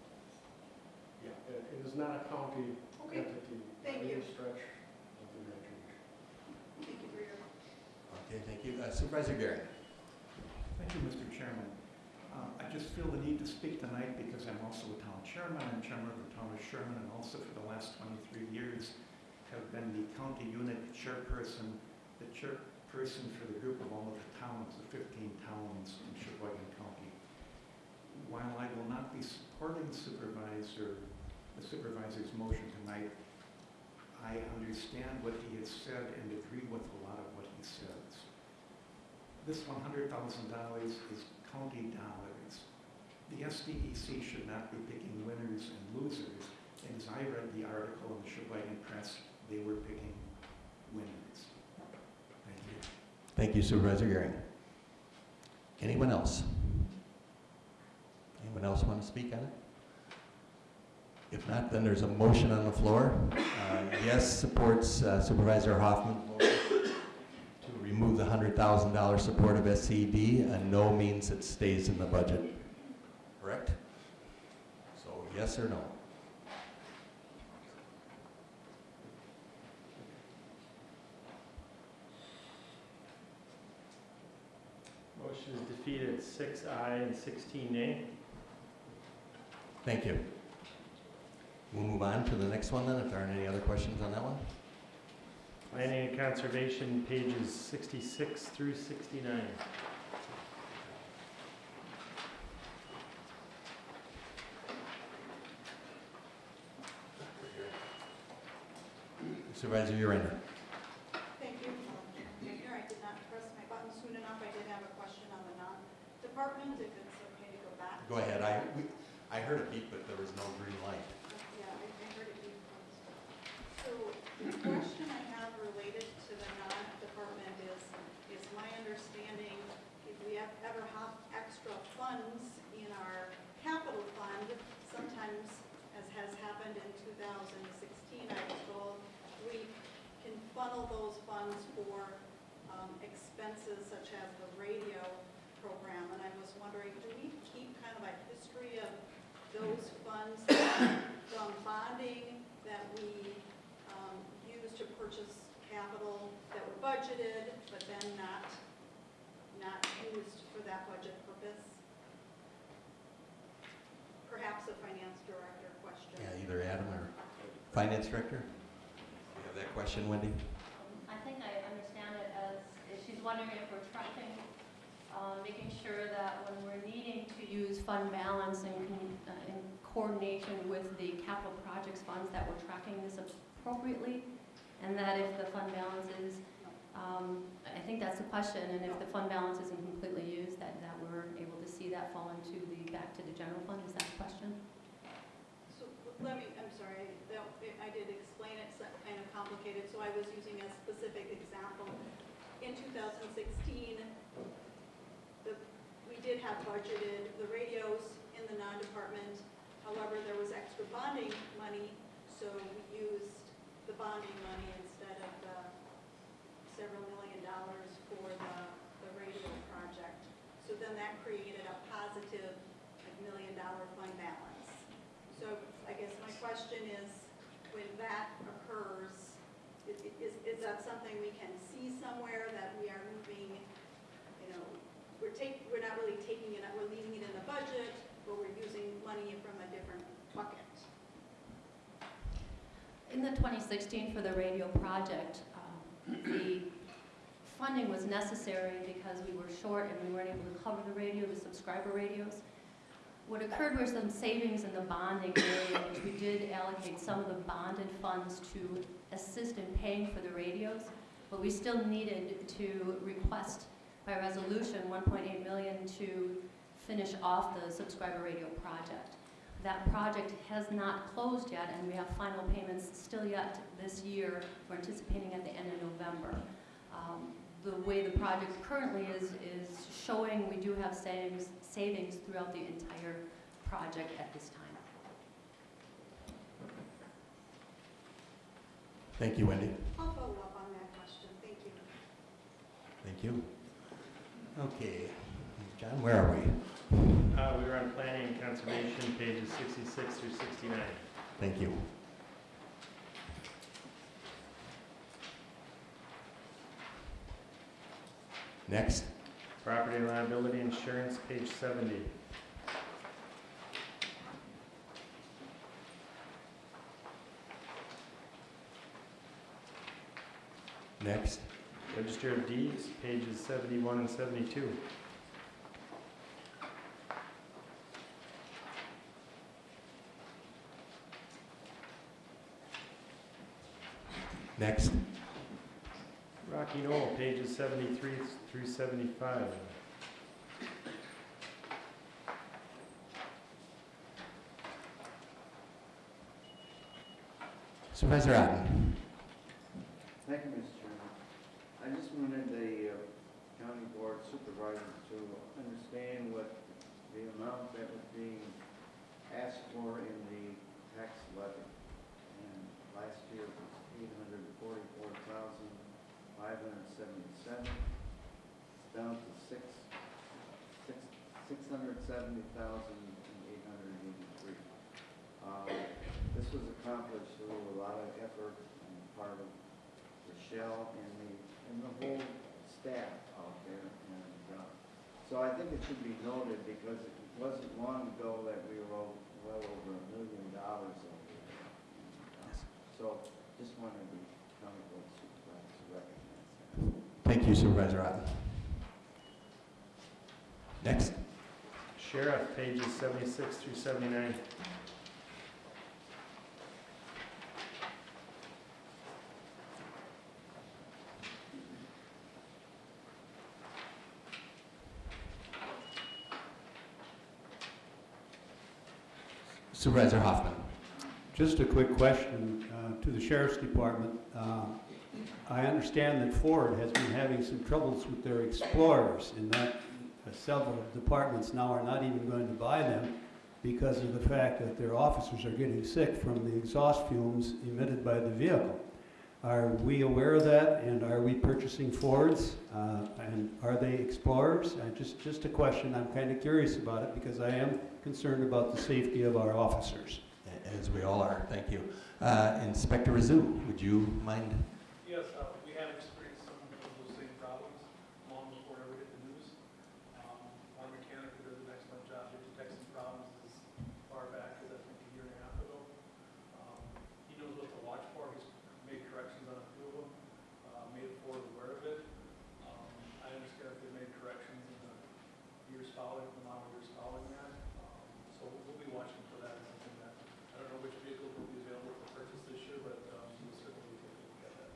Yeah, it it is not a county Okay, entity. Thank by you. any stretch of the imagination. thank you for your Okay, thank you. Uh, Supervisor Gary? Thank you, Mr. Chairman. Uh, I just feel the need to speak tonight because I'm also a town chairman. I'm chairman of the town of Sherman and also for the last 23 years have been the county unit chairperson, the chairperson for the group of all of the towns, the 15 towns in Sheboygan County. While I will not be supporting supervisor, the supervisor's motion tonight, I understand what he has said and agree with a lot of what he says. This $100,000 is county dollars. The SDEC should not be picking winners and losers. And as I read the article in the Sheboygan Press, they were picking winners. Thank you. Thank you Supervisor Gary. Anyone else? Anyone else want to speak on it? If not, then there's a motion on the floor. Uh, Yes supports uh, Supervisor Hoffman. Remove the $100,000 support of SCD, and no means it stays in the budget. Correct? So yes or no? Motion is defeated, six aye and sixteen nay. Thank you. We'll move on to the next one then, if there aren't any other questions on that one. Planning and Conservation, pages sixty-six through sixty-nine. Supervisor Urander. Thank you. Mayor, I did not press my button soon enough. I did have a question on the non-department, if it's okay to go back. Go ahead. I, we- I heard a beep, but there was no green light. Yeah, I I heard it being closed. So the question I have related to the non-department is, is my understanding, if we have ever have extra funds in our capital fund, sometimes, as has happened in 2016, I was told, we can funnel those funds for um, expenses such as the radio program. And I was wondering, do we keep kind of a history of those funds from bonding that we um, use to purchase capital that were budgeted, but then not, not used for that budget purpose? Perhaps a finance director question. Yeah, either Adam or Finance Director? You have that question, Wendy? I think I understand it as, she's wondering if we're tracking, uh, making sure that when we're needing to use fund balance in, con- uh, in coordination with the capital projects funds, that we're tracking this appropriately, and that if the fund balance is Um, I think that's the question, and if the fund balance isn't completely used, that, that we're able to see that fall into the, back to the general fund, is that the question? So let me, I'm sorry, that- I did explain it so- kind of complicated, so I was using a specific example. In 2016, the, we did have budgeted the radios in the non-department. However, there was extra bonding money, so we used the bonding money instead of the several million dollars for the, the radio project. So then that created a positive million dollar fund balance. So I guess my question is, when that occurs, i- i- is, is that something we can see somewhere that we are moving, you know, we're take, we're not really taking it, we're leaving it in the budget, but we're using money from a different bucket? In the 2016 for the radio project, um, the funding was necessary because we were short and we weren't able to cover the radio, the subscriber radios. What occurred were some savings in the bonding area, which we did allocate some of the bonded funds to assist in paying for the radios, but we still needed to request by resolution 1.8 million to finish off the subscriber radio project. That project has not closed yet, and we have final payments still yet this year. We're anticipating at the end of November. Um, The way the project currently is, is showing we do have savings, savings throughout the entire project at this time. Thank you, Wendy. I'll follow up on that question, thank you. Thank you. Okay, John, where are we? Uh, we were on planning and conservation, pages sixty-six through sixty-nine. Thank you. Next, Property and liability insurance, page seventy. next, Register of deeds, pages seventy-one and seventy-two. Next, Rocky Knoll, pages seventy-three through seventy-five. Supervisor Otten. Thank you, Mr. Chairman. I just wanted the uh, county board supervisors to understand what the amount that was being asked for in the tax levy. And last year it was eight hundred and forty-four thousand, five hundred It's down to six, six, six hundred seventy thousand and eight hundred eighty-three. Um, This was accomplished through a lot of effort on the part of Rochelle and the, and the whole staff out there. And, uh, so I think it should be noted because it wasn't long ago that we were o- well over a million dollars over there. And, uh, So just wanted to comment board supervisors to recognize that. Thank you, Supervisor Otten. Next, Sheriff, pages seventy-six through seventy-nine. Supervisor Hoffman. Just a quick question uh, to the sheriff's department. Uh, I understand that Ford has been having some troubles with their Explorers and that uh, several departments now are not even going to buy them because of the fact that their officers are getting sick from the exhaust fumes emitted by the vehicle. Are we aware of that and are we purchasing Fords? Uh, And are they Explorers? Uh, Just, just a question. I'm kind of curious about it because I am concerned about the safety of our officers. As we all are, thank you. Uh, Inspector Razoo, would you mind? Yes, uh, we have experienced some of those same problems long before it ever hit the news. Um, Our mechanic who does an excellent job at detecting problems as far back as I think a year and a half ago. Um, He knows what to watch for, he's made corrections on a few of them, uh, made Ford aware of it. Um, I understand that they made corrections in the years following, the model years following that. Um, So we'll be watching for that, as something that, I don't know which vehicles will be available for purchase this year, but um, we'll certainly take a look at that.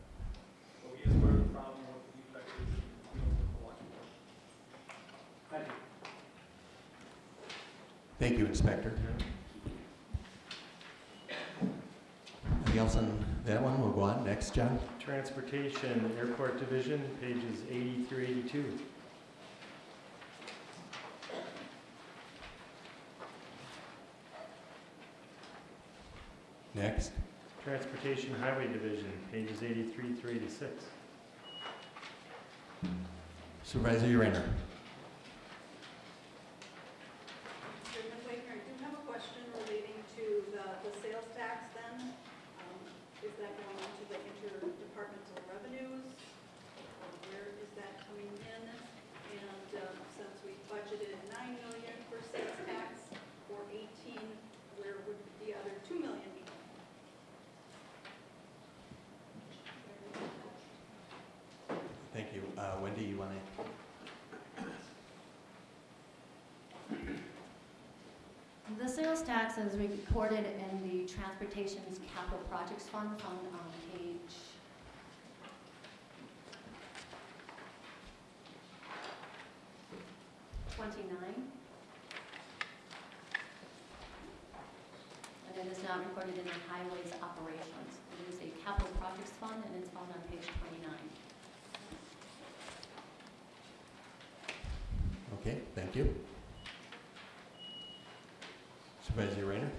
Thank you, Anything else on that one? We'll go on. Next, John. Transportation, Airport Division, pages 80 through 82. Next. Transportation Highway Division, pages 83 through 86. Supervisor Uriner. Chairman Wagner, I do have a question relating to the, the sales tax then. Um, Is that going into the interdepartmental revenues? Or where is that coming in? And um, since we budgeted nine million for sales tax for eighteen, where would the other two million be? Thank you. Uh, Wendy, you want to? The sales tax is recorded in the Transportation's Capital Projects Fund on page twenty-nine. And it is not recorded in the Highways Operations. It is a Capital Projects Fund and it's found on page twenty-nine. Okay, thank you. Supervisor Uriner.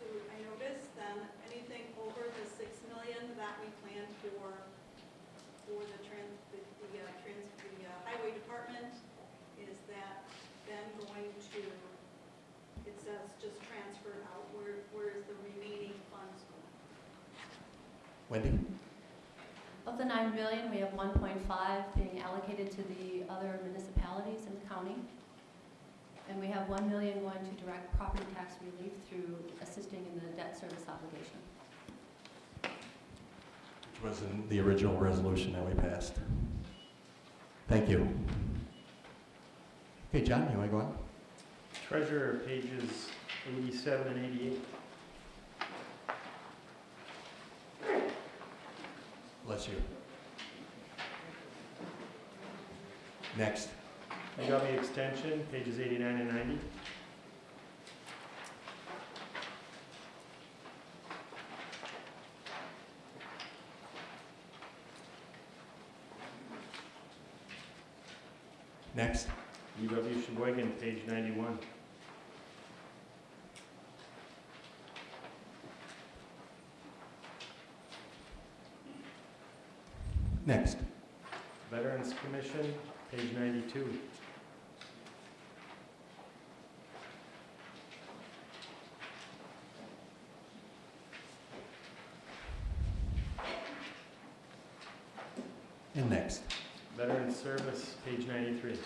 So I noticed then, anything over the six million that we planned for, for the trans, the, the, uh, trans, the uh, highway department, is that then going to, it says just transferred out, where, where is the remaining funds going? Wendy? Of the nine million, we have one point five being allocated to the other municipalities in the county. And we have one million going to direct property tax relief through assisting in the debt service obligation. Which was in the original resolution that we passed. Thank you. Okay, John, you want to go on? Treasurer, pages 87 and 88. Bless you. Next. Me extension, pages 89 and 90. Next. UW Sheboygan, page 91. Next. Veterans Commission, page 92. And next. Veterans Service, page 93.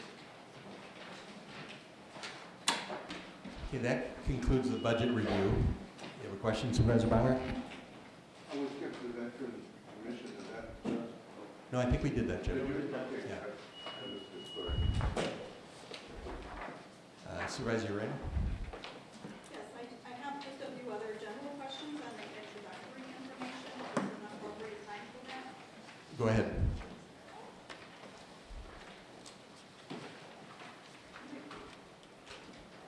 Okay, that concludes the budget review. You have a question, Supervisor Bauer? I was the commission, is that, No, I think we did that, Jim. did we? Okay, Yeah. I- I missed it, sorry. Uh, Supervisor Uriner? Yes, I, I have just a few other general questions on the introductory information, is this an appropriate time for that? Go ahead.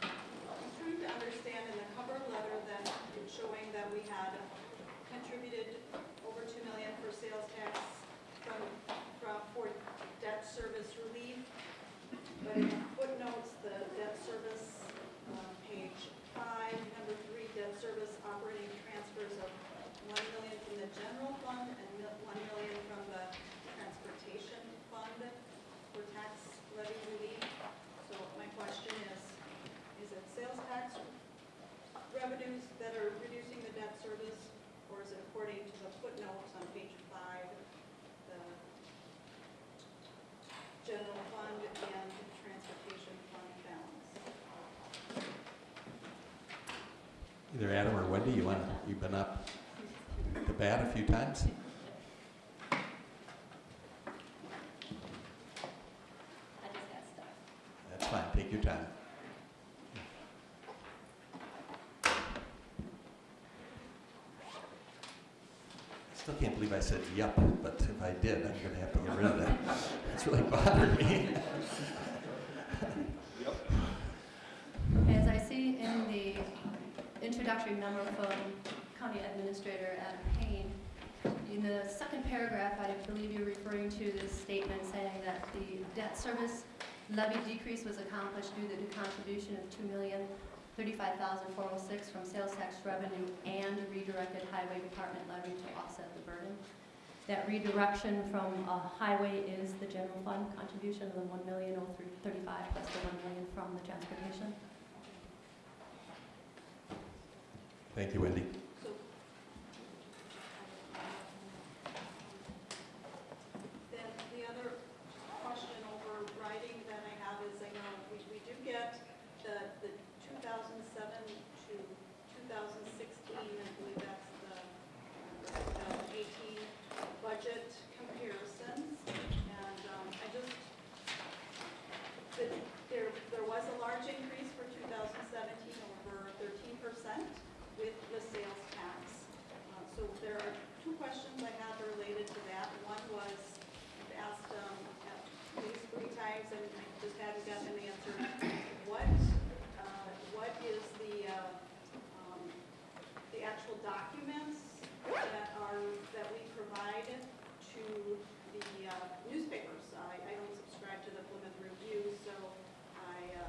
I'm trying to understand in the cover letter that it's showing that we had contributed over two million for sales tax from, from, for debt service relief. But in the footnotes, the debt service, uh, page five, number three, debt service operating transfers of one million from the general fund and mil- one million from the transportation fund for tax levy relief. So my question is, is it sales tax revenues that are reducing the debt service? Or is it according to the footnotes on page five, the general fund and transportation fund balance? Either Adam or Wendy, you want, you've been up to bat a few times? That's fine, take your time. I still can't believe I said yup, but if I did, I'm gonna have to get rid of that. It's really bothering me. Introductory memo from County Administrator Adam Payne. In the second paragraph, I believe you're referring to this statement saying that the debt service levy decrease was accomplished due to the contribution of two million thirty-five thousand four oh six from sales tax revenue and redirected highway department levy to offset the burden. That redirection from uh, highway is the general fund contribution of the one million oh three thirty-five plus the one million from the transportation. Thank you, Wendy. So Then the other question overriding that I have is, I know we, we do get the, the 2007 to 2016, I believe that's the uh, 2018 budget comparisons. And um, I just, the- there, there was a large increase for 2017, over 13% with the sales tax. Uh, So there are two questions I have related to that. One was, I've asked um, at least three times and I just haven't gotten an answer. What, uh, what is the, uh, um, the actual documents that are, that we provide to the uh, newspapers? I, I don't subscribe to the Plymouth Review, so I uh,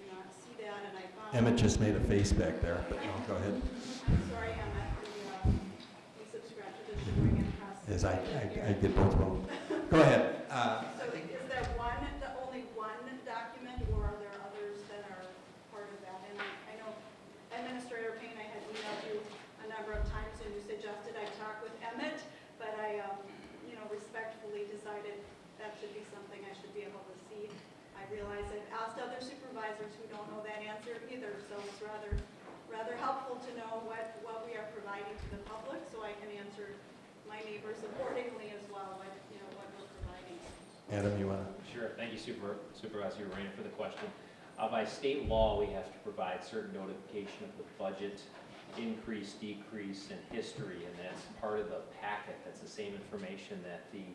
do not see that and I found. Emmett just made a face back there, but no, go ahead. I'm sorry, Emmett, we, uh, subscribe to the Sheboygan Press. As I, I, I did both of them. Go ahead. Uh, So is there one, the only one document, or are there others that are part of that? And I know Administrator Payne, I had emailed you a number of times, and you suggested I talk with Emmett, but I, um, you know, respectfully decided that should be something I should be able to see. I realize I've asked other supervisors who don't know that answer either, so it's rather, rather helpful to know what, what we are providing to the public, so I can answer my neighbors accordingly as well, what, you know, what we're providing. Adam, you want to? Sure, thank you Super- Supervisor Rainer for the question. Uh, By state law, we have to provide certain notification of the budget increase, decrease, and history, and that's part of the packet. That's the same information that the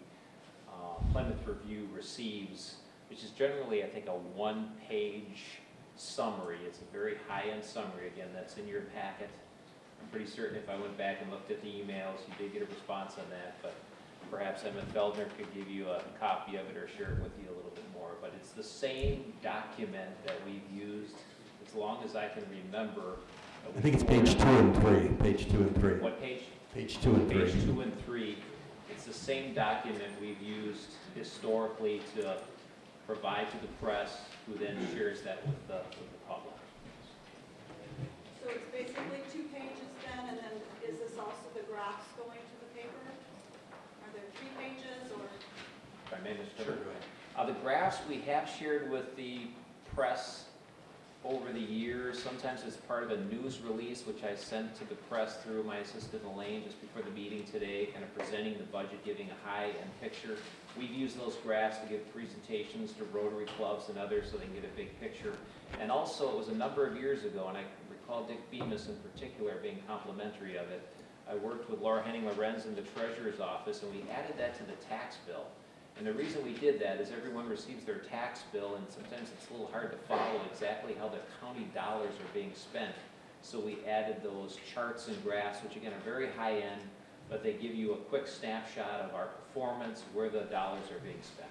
uh, Plymouth Review receives, which is generally, I think, a one-page summary. It's a very high-end summary, again, that's in your packet. I'm pretty certain if I went back and looked at the emails, you did get a response on that, but perhaps Emmett Feldner could give you a copy of it or share it with you a little bit more. But it's the same document that we've used as long as I can remember. I think it's page two and three, page two and three. What page? Page two and Page three. two and three. It's the same document we've used historically to provide to the press, who then shares that with the, with the public. So it's basically two pages then, and then is this also the graphs going to the paper? Are there three pages or? If I may, Mr. Chairman? Uh, the graphs we have shared with the press over the years. Sometimes it's part of a news release, which I sent to the press through my assistant Elaine just before the meeting today, kind of presenting the budget, giving a high-end picture. We've used those graphs to give presentations to Rotary clubs and others so they can get a big picture. And also, it was a number of years ago, and I recall Dick Bemis in particular being complimentary of it. I worked with Laura Henning Lorenz in the treasurer's office, and we added that to the tax bill. And the reason we did that is everyone receives their tax bill, and sometimes it's a little hard to follow exactly how the county dollars are being spent. So we added those charts and graphs, which again are very high-end, but they give you a quick snapshot of our performance, where the dollars are being spent.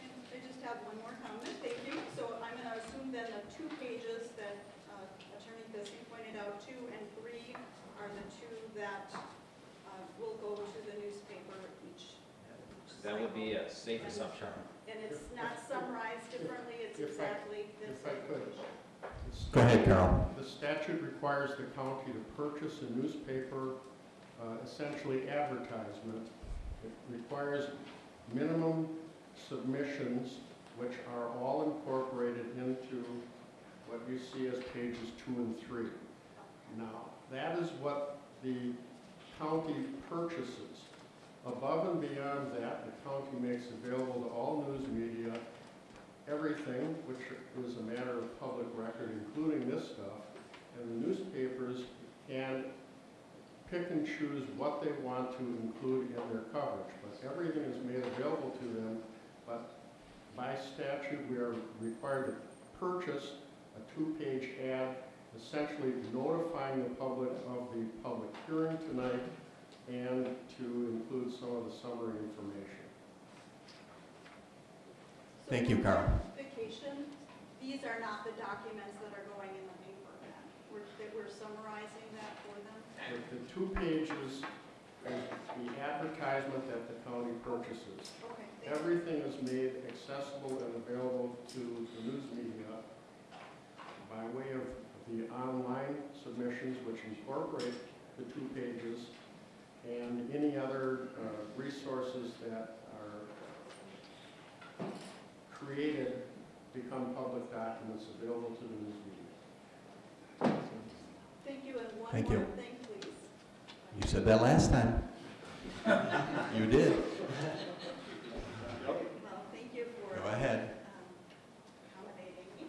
And I just have one more comment, thank you. So I'm going to assume then the two pages that uh, Attorney Bissing pointed out, two and three, are the two that uh, will go to the newspaper each. each That would be a safe assumption. And it's not summarized differently, it's If I- exactly this. If I could. Go ahead, Carol. The statute requires the county to purchase a newspaper, uh, essentially advertisement. It requires minimum submissions, which are all incorporated into what you see as pages two and three. Now, that is what the county purchases. Above and beyond that, the county makes available to all news media everything, which is a matter of public record, including this stuff, and the newspapers can pick and choose what they want to include in their coverage, but everything is made available to them, but by statute, we are required to purchase a two-page ad essentially notifying the public of the public hearing tonight and to include some of the summary information. Thank you, Carl. Vacation, these are not the documents that are going in the paper then? We're, that we're summarizing that for them? The the two pages is the advertisement that the county purchases. Okay, thank you. Everything is made accessible and available to the news media by way of the online submissions, which incorporate the two pages, and any other uh, resources that are created become public documents available to the news media. Thank you, and one Thank more you. thing, please. You said that last time. You did. Well, thank you for. Go ahead. um, accommodating me.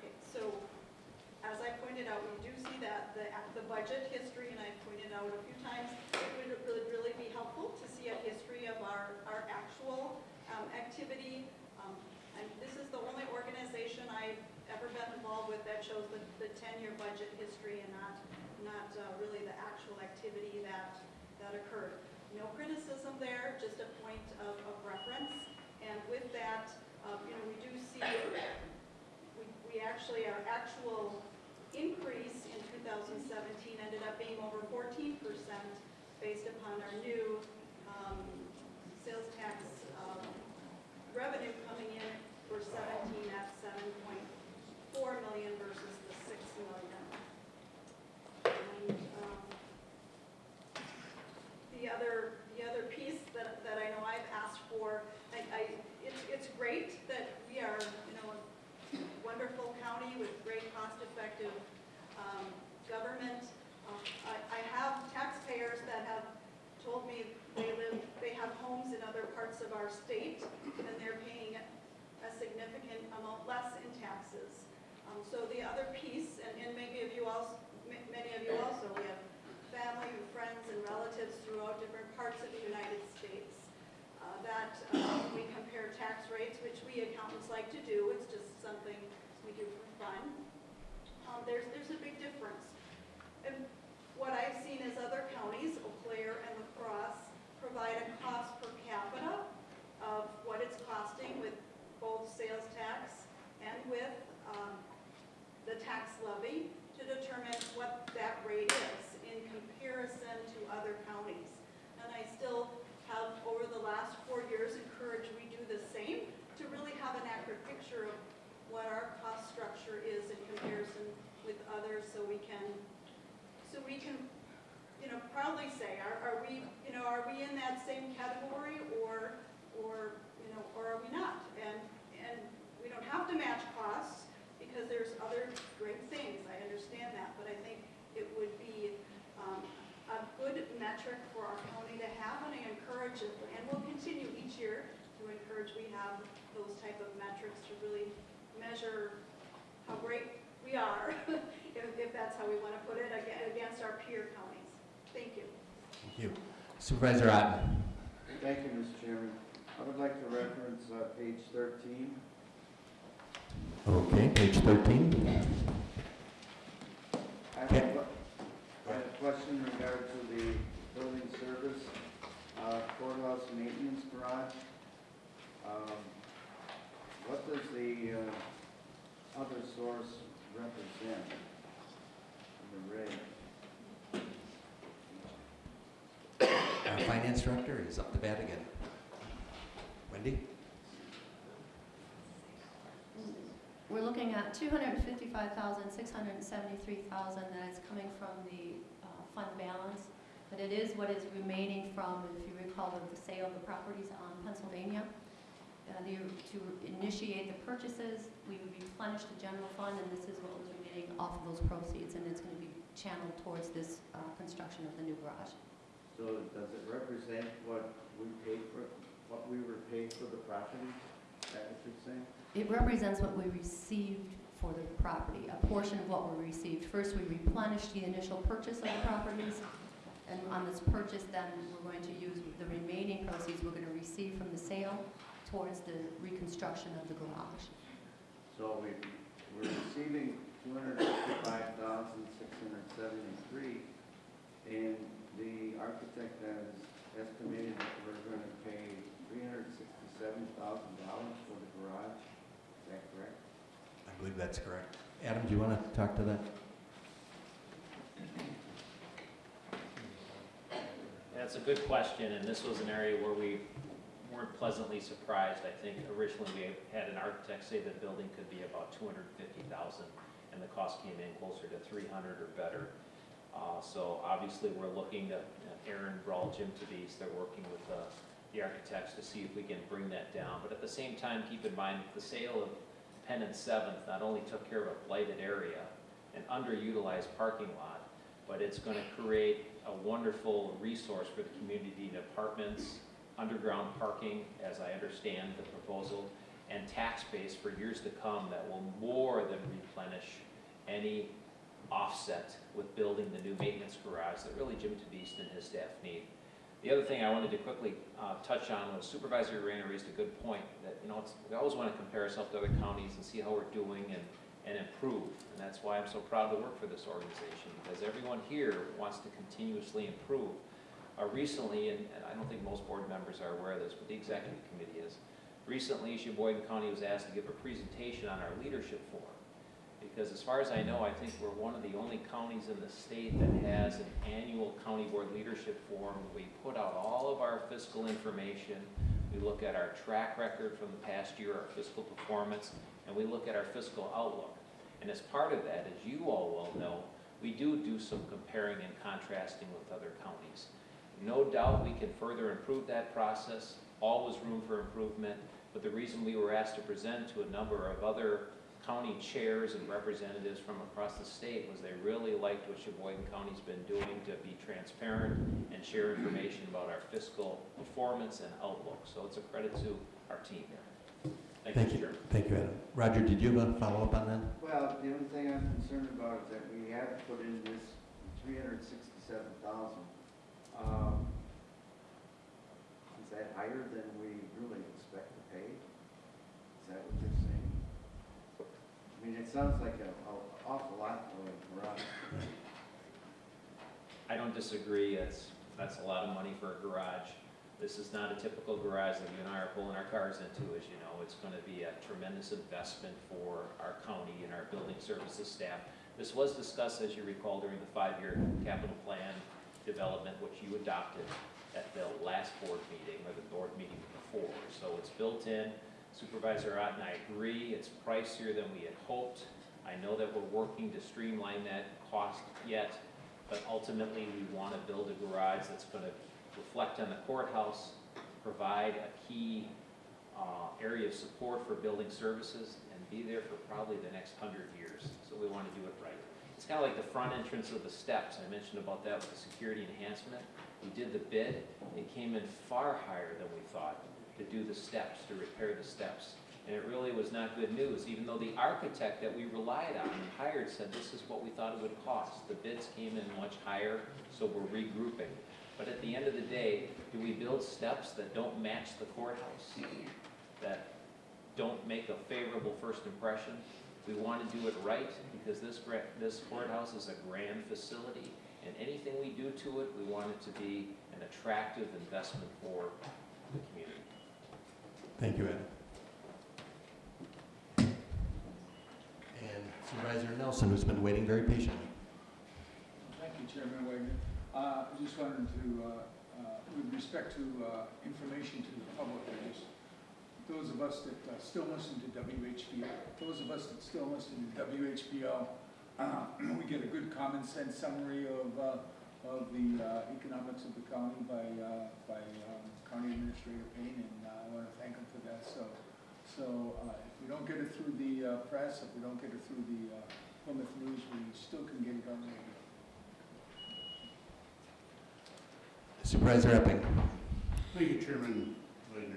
Okay, so as I pointed out, we do see that the, the budget history, and I pointed out a few times, it would really, really be helpful to see a history of our, our actual um, activity. Um, And this is the only organization I've ever been involved with that shows the, the ten-year budget history and not, not uh, really the actual activity that, that occurred. No criticism there, just a point of, of reference. And with that, um, you know, we do see, we, we actually, our actual increase in 2017 ended up being over 14% based upon our new um, sales tax um, revenue coming in for 17 at 7.4 million versus the 6 million. And, um, the other, the other piece that, that I know I've asked for, I, I, it's, it's great that we are, you know, a wonderful county with great cost-effective, um, government. Um, I, I have taxpayers that have told me they live, they have homes in other parts of our state, and they're paying a significant amount less in taxes. Um, so the other piece, and, and maybe of you also, ma- many of you also, we have family and friends and relatives throughout different parts of the United States. Uh, that, uh, we compare tax rates, which we accountants like to do, it's just something we do for fun. Um, there's, there's a big difference. And what I've seen is other counties, Eau Claire and La Crosse, provide a cost per capita of what it's costing with both sales tax and with um, the tax levy to determine what that rate is in comparison to other counties. And I still have, over the last four years, encouraged we do the same to really have an accurate picture of what our cost structure is in comparison with others so we can, so we can, you know, proudly say, are, are we, you know, are we in that same category or, or, you know, or are we not? And, and we don't have to match costs because there's other great things, I understand that, but I think it would be um, a good metric for our county to have, and I encourage it, and we'll continue each year to encourage we have those type of metrics to really measure how great we are, if, if that's how we want to put it, against our peer counties. Thank you. Thank you. Supervisor Otten. Thank you, Mr. Chairman. I would like to reference uh, page 13. Okay, page 13. I have a Okay. que- I have a question in regard to the building service, uh, courthouse maintenance garage. Um, What does the uh, other source represent in the red? Finance director is up to bat again. Wendy? We're looking at 255,000, 673,000 that is coming from the uh, fund balance, but it is what is remaining from, if you recall, the sale of the properties on Pennsylvania. Uh, the- To initiate the purchases, we would replenish the general fund, and this is what was remaining off of those proceeds, and it's going to be channeled towards this uh, construction of the new garage. So does it represent what we paid for, what we were paid for the property? Is that what you're saying? It represents what we received for the property, a portion of what we received. First, we replenished the initial purchase of the properties, and on this purchase, then, we're going to use the remaining proceeds we're going to receive from the sale towards the reconstruction of the garage. So we, we're receiving two hundred fifty-five thousand, six hundred seventy-three. And the architect has estimated that we're gonna pay three hundred sixty-seven thousand dollars for the garage. Is that correct? I believe that's correct. Adam, do you want to talk to that? That's a good question, and this was an area where we weren't pleasantly surprised. I think originally we had an architect say the building could be about two hundred and fifty thousand, and the cost came in closer to three hundred or better. Uh, so obviously, we're looking to, Aaron Brawl, Jim Tavis, they're working with, uh, the architects to see if we can bring that down. But at the same time, keep in mind, the sale of Penn and Seventh not only took care of a blighted area, an underutilized parking lot, but it's gonna create a wonderful resource for the community in apartments, underground parking, as I understand the proposal, and tax base for years to come that will more than replenish any offset with building the new maintenance garage that really Jim Tabeast and his staff need. The other thing I wanted to quickly uh, touch on was Supervisor Rayner raised a good point, that, you know, we always want to compare ourselves to other counties and see how we're doing and, and improve. And that's why I'm so proud to work for this organization, because everyone here wants to continuously improve. Uh, recently, and, and I don't think most board members are aware of this, but the executive committee is, recently Sheboygan County was asked to give a presentation on our leadership forum. Because as far as I know, I think we're one of the only counties in the state that has an annual county board leadership forum. We put out all of our fiscal information, we look at our track record from the past year, our fiscal performance, and we look at our fiscal outlook. And as part of that, as you all well know, we do do some comparing and contrasting with other counties. No doubt we can further improve that process, always room for improvement, but the reason we were asked to present to a number of other county chairs and representatives from across the state was they really liked what Sheboygan County's been doing to be transparent and share information about our fiscal performance and outlook. So it's a credit to our team here. Thank Thank you, you. Thank you, Adam. Roger, did you have a follow-up on that? Well, the only thing I'm concerned about is that we have put in this three hundred sixty-seven thousand. Um, Is that higher than we really expect to pay? Is that what you're saying? I mean, it sounds like an awful lot for a garage. I don't disagree, it's, that's a lot of money for a garage. This is not a typical garage that you and I are pulling our cars into, as you know. It's gonna be a tremendous investment for our county and our building services staff. This was discussed, as you recall, during the five-year capital plan development, which you adopted at the last board meeting, or the board meeting before. So it's built in. Supervisor Ott and I agree, it's pricier than we had hoped. I know that we're working to streamline that cost yet, but ultimately, we want to build a garage that's going to reflect on the courthouse, provide a key uh, area of support for building services, and be there for probably the next hundred years. So we want to do it right. It's kind of like the front entrance of the steps. I mentioned about that with the security enhancement. We did the bid. It came in far higher than we thought to do the steps, to repair the steps. And it really was not good news, even though the architect that we relied on and hired said this is what we thought it would cost. The bids came in much higher, so we're regrouping. But at the end of the day, do we build steps that don't match the courthouse? That don't make a favorable first impression? We want to do it right because this, this courthouse is a grand facility. And anything we do to it, we want it to be an attractive investment for the community. Thank you, Adam. And Supervisor Nelson, who's been waiting very patiently. Thank you, Chairman Wagner. Uh, I just wanted to, uh, uh, with respect to uh, information to the public, I just, those of us that uh, still listen to WHBL, those of us that still listen to WHBL, uh, we get a good common sense summary of, of the uh, economics of the county by, uh, by um, County Administrator Payne, and uh, I want to thank him for that. So, so uh, if we don't get it through the uh, press, if we don't get it through the uh, Plymouth News, we still can get it on the radio. Supervisor Epping. Thank you, Chairman Wagner.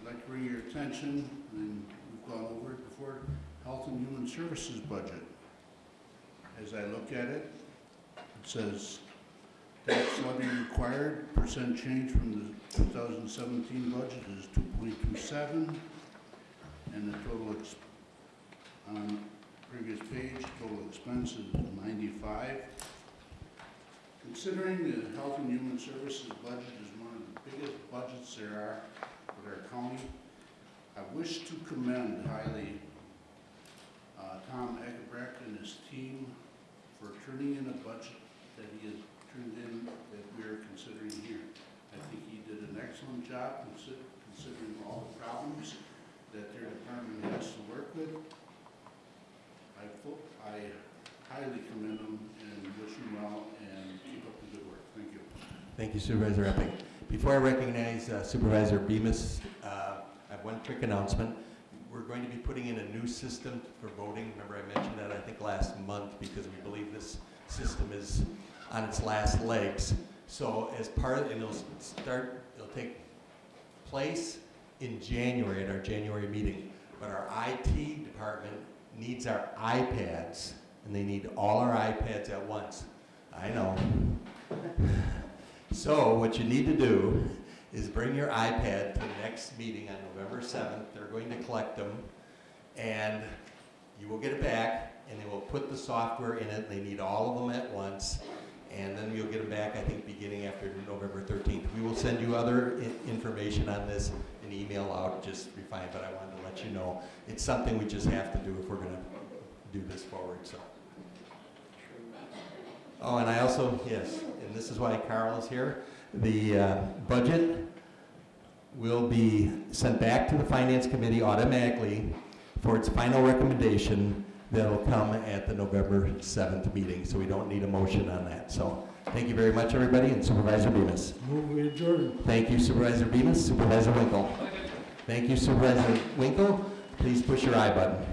I'd like to bring your attention, and we've gone over it before, Health and Human Services budget. As I look at it, it says tax levy required, percent change from the 2017 budget is 2.27, and the total ex- on previous page, total expense is ninety-five. Considering the Health and Human Services budget is one of the biggest budgets there are for our county, I wish to commend highly uh, Tom Eggebrecht and his team for turning in a budget that he has turned in that we are considering here. I think he did an excellent job consi- considering all the problems that their department has to work with. I, I highly commend him and wish him well and keep up the good work. Thank you. Thank you Supervisor Epping. Before I recognize uh, Supervisor Bemis, uh, I have one quick announcement. We're going to be putting in a new system for voting. Remember I mentioned that, I think, last month because we believe this system is on its last legs. So as part, of and it'll start, it'll take place in January, at our January meeting. But our IT department needs our iPads, and they need all our iPads at once. I know. So what you need to do is bring your iPad to the next meeting on November 7th. They're going to collect them, and you will get it back, and they will put the software in it. They need all of them at once, and then you'll get them back, I think, beginning after November 13th. We will send you other information on this, an email out, just refine, but I wanted to let you know. It's something we just have to do if we're going to do this forward, so. Oh, and I also, yes, and this is why Carl is here, the uh, budget will be sent back to the Finance Committee automatically for its final recommendation that'll come at the November 7th meeting, so we don't need a motion on that. So, thank you very much, everybody, and Supervisor Bemis. Move we adjourn. Thank you Supervisor Bemis, Supervisor Winkle. Thank you Supervisor Winkle. Please push your I button.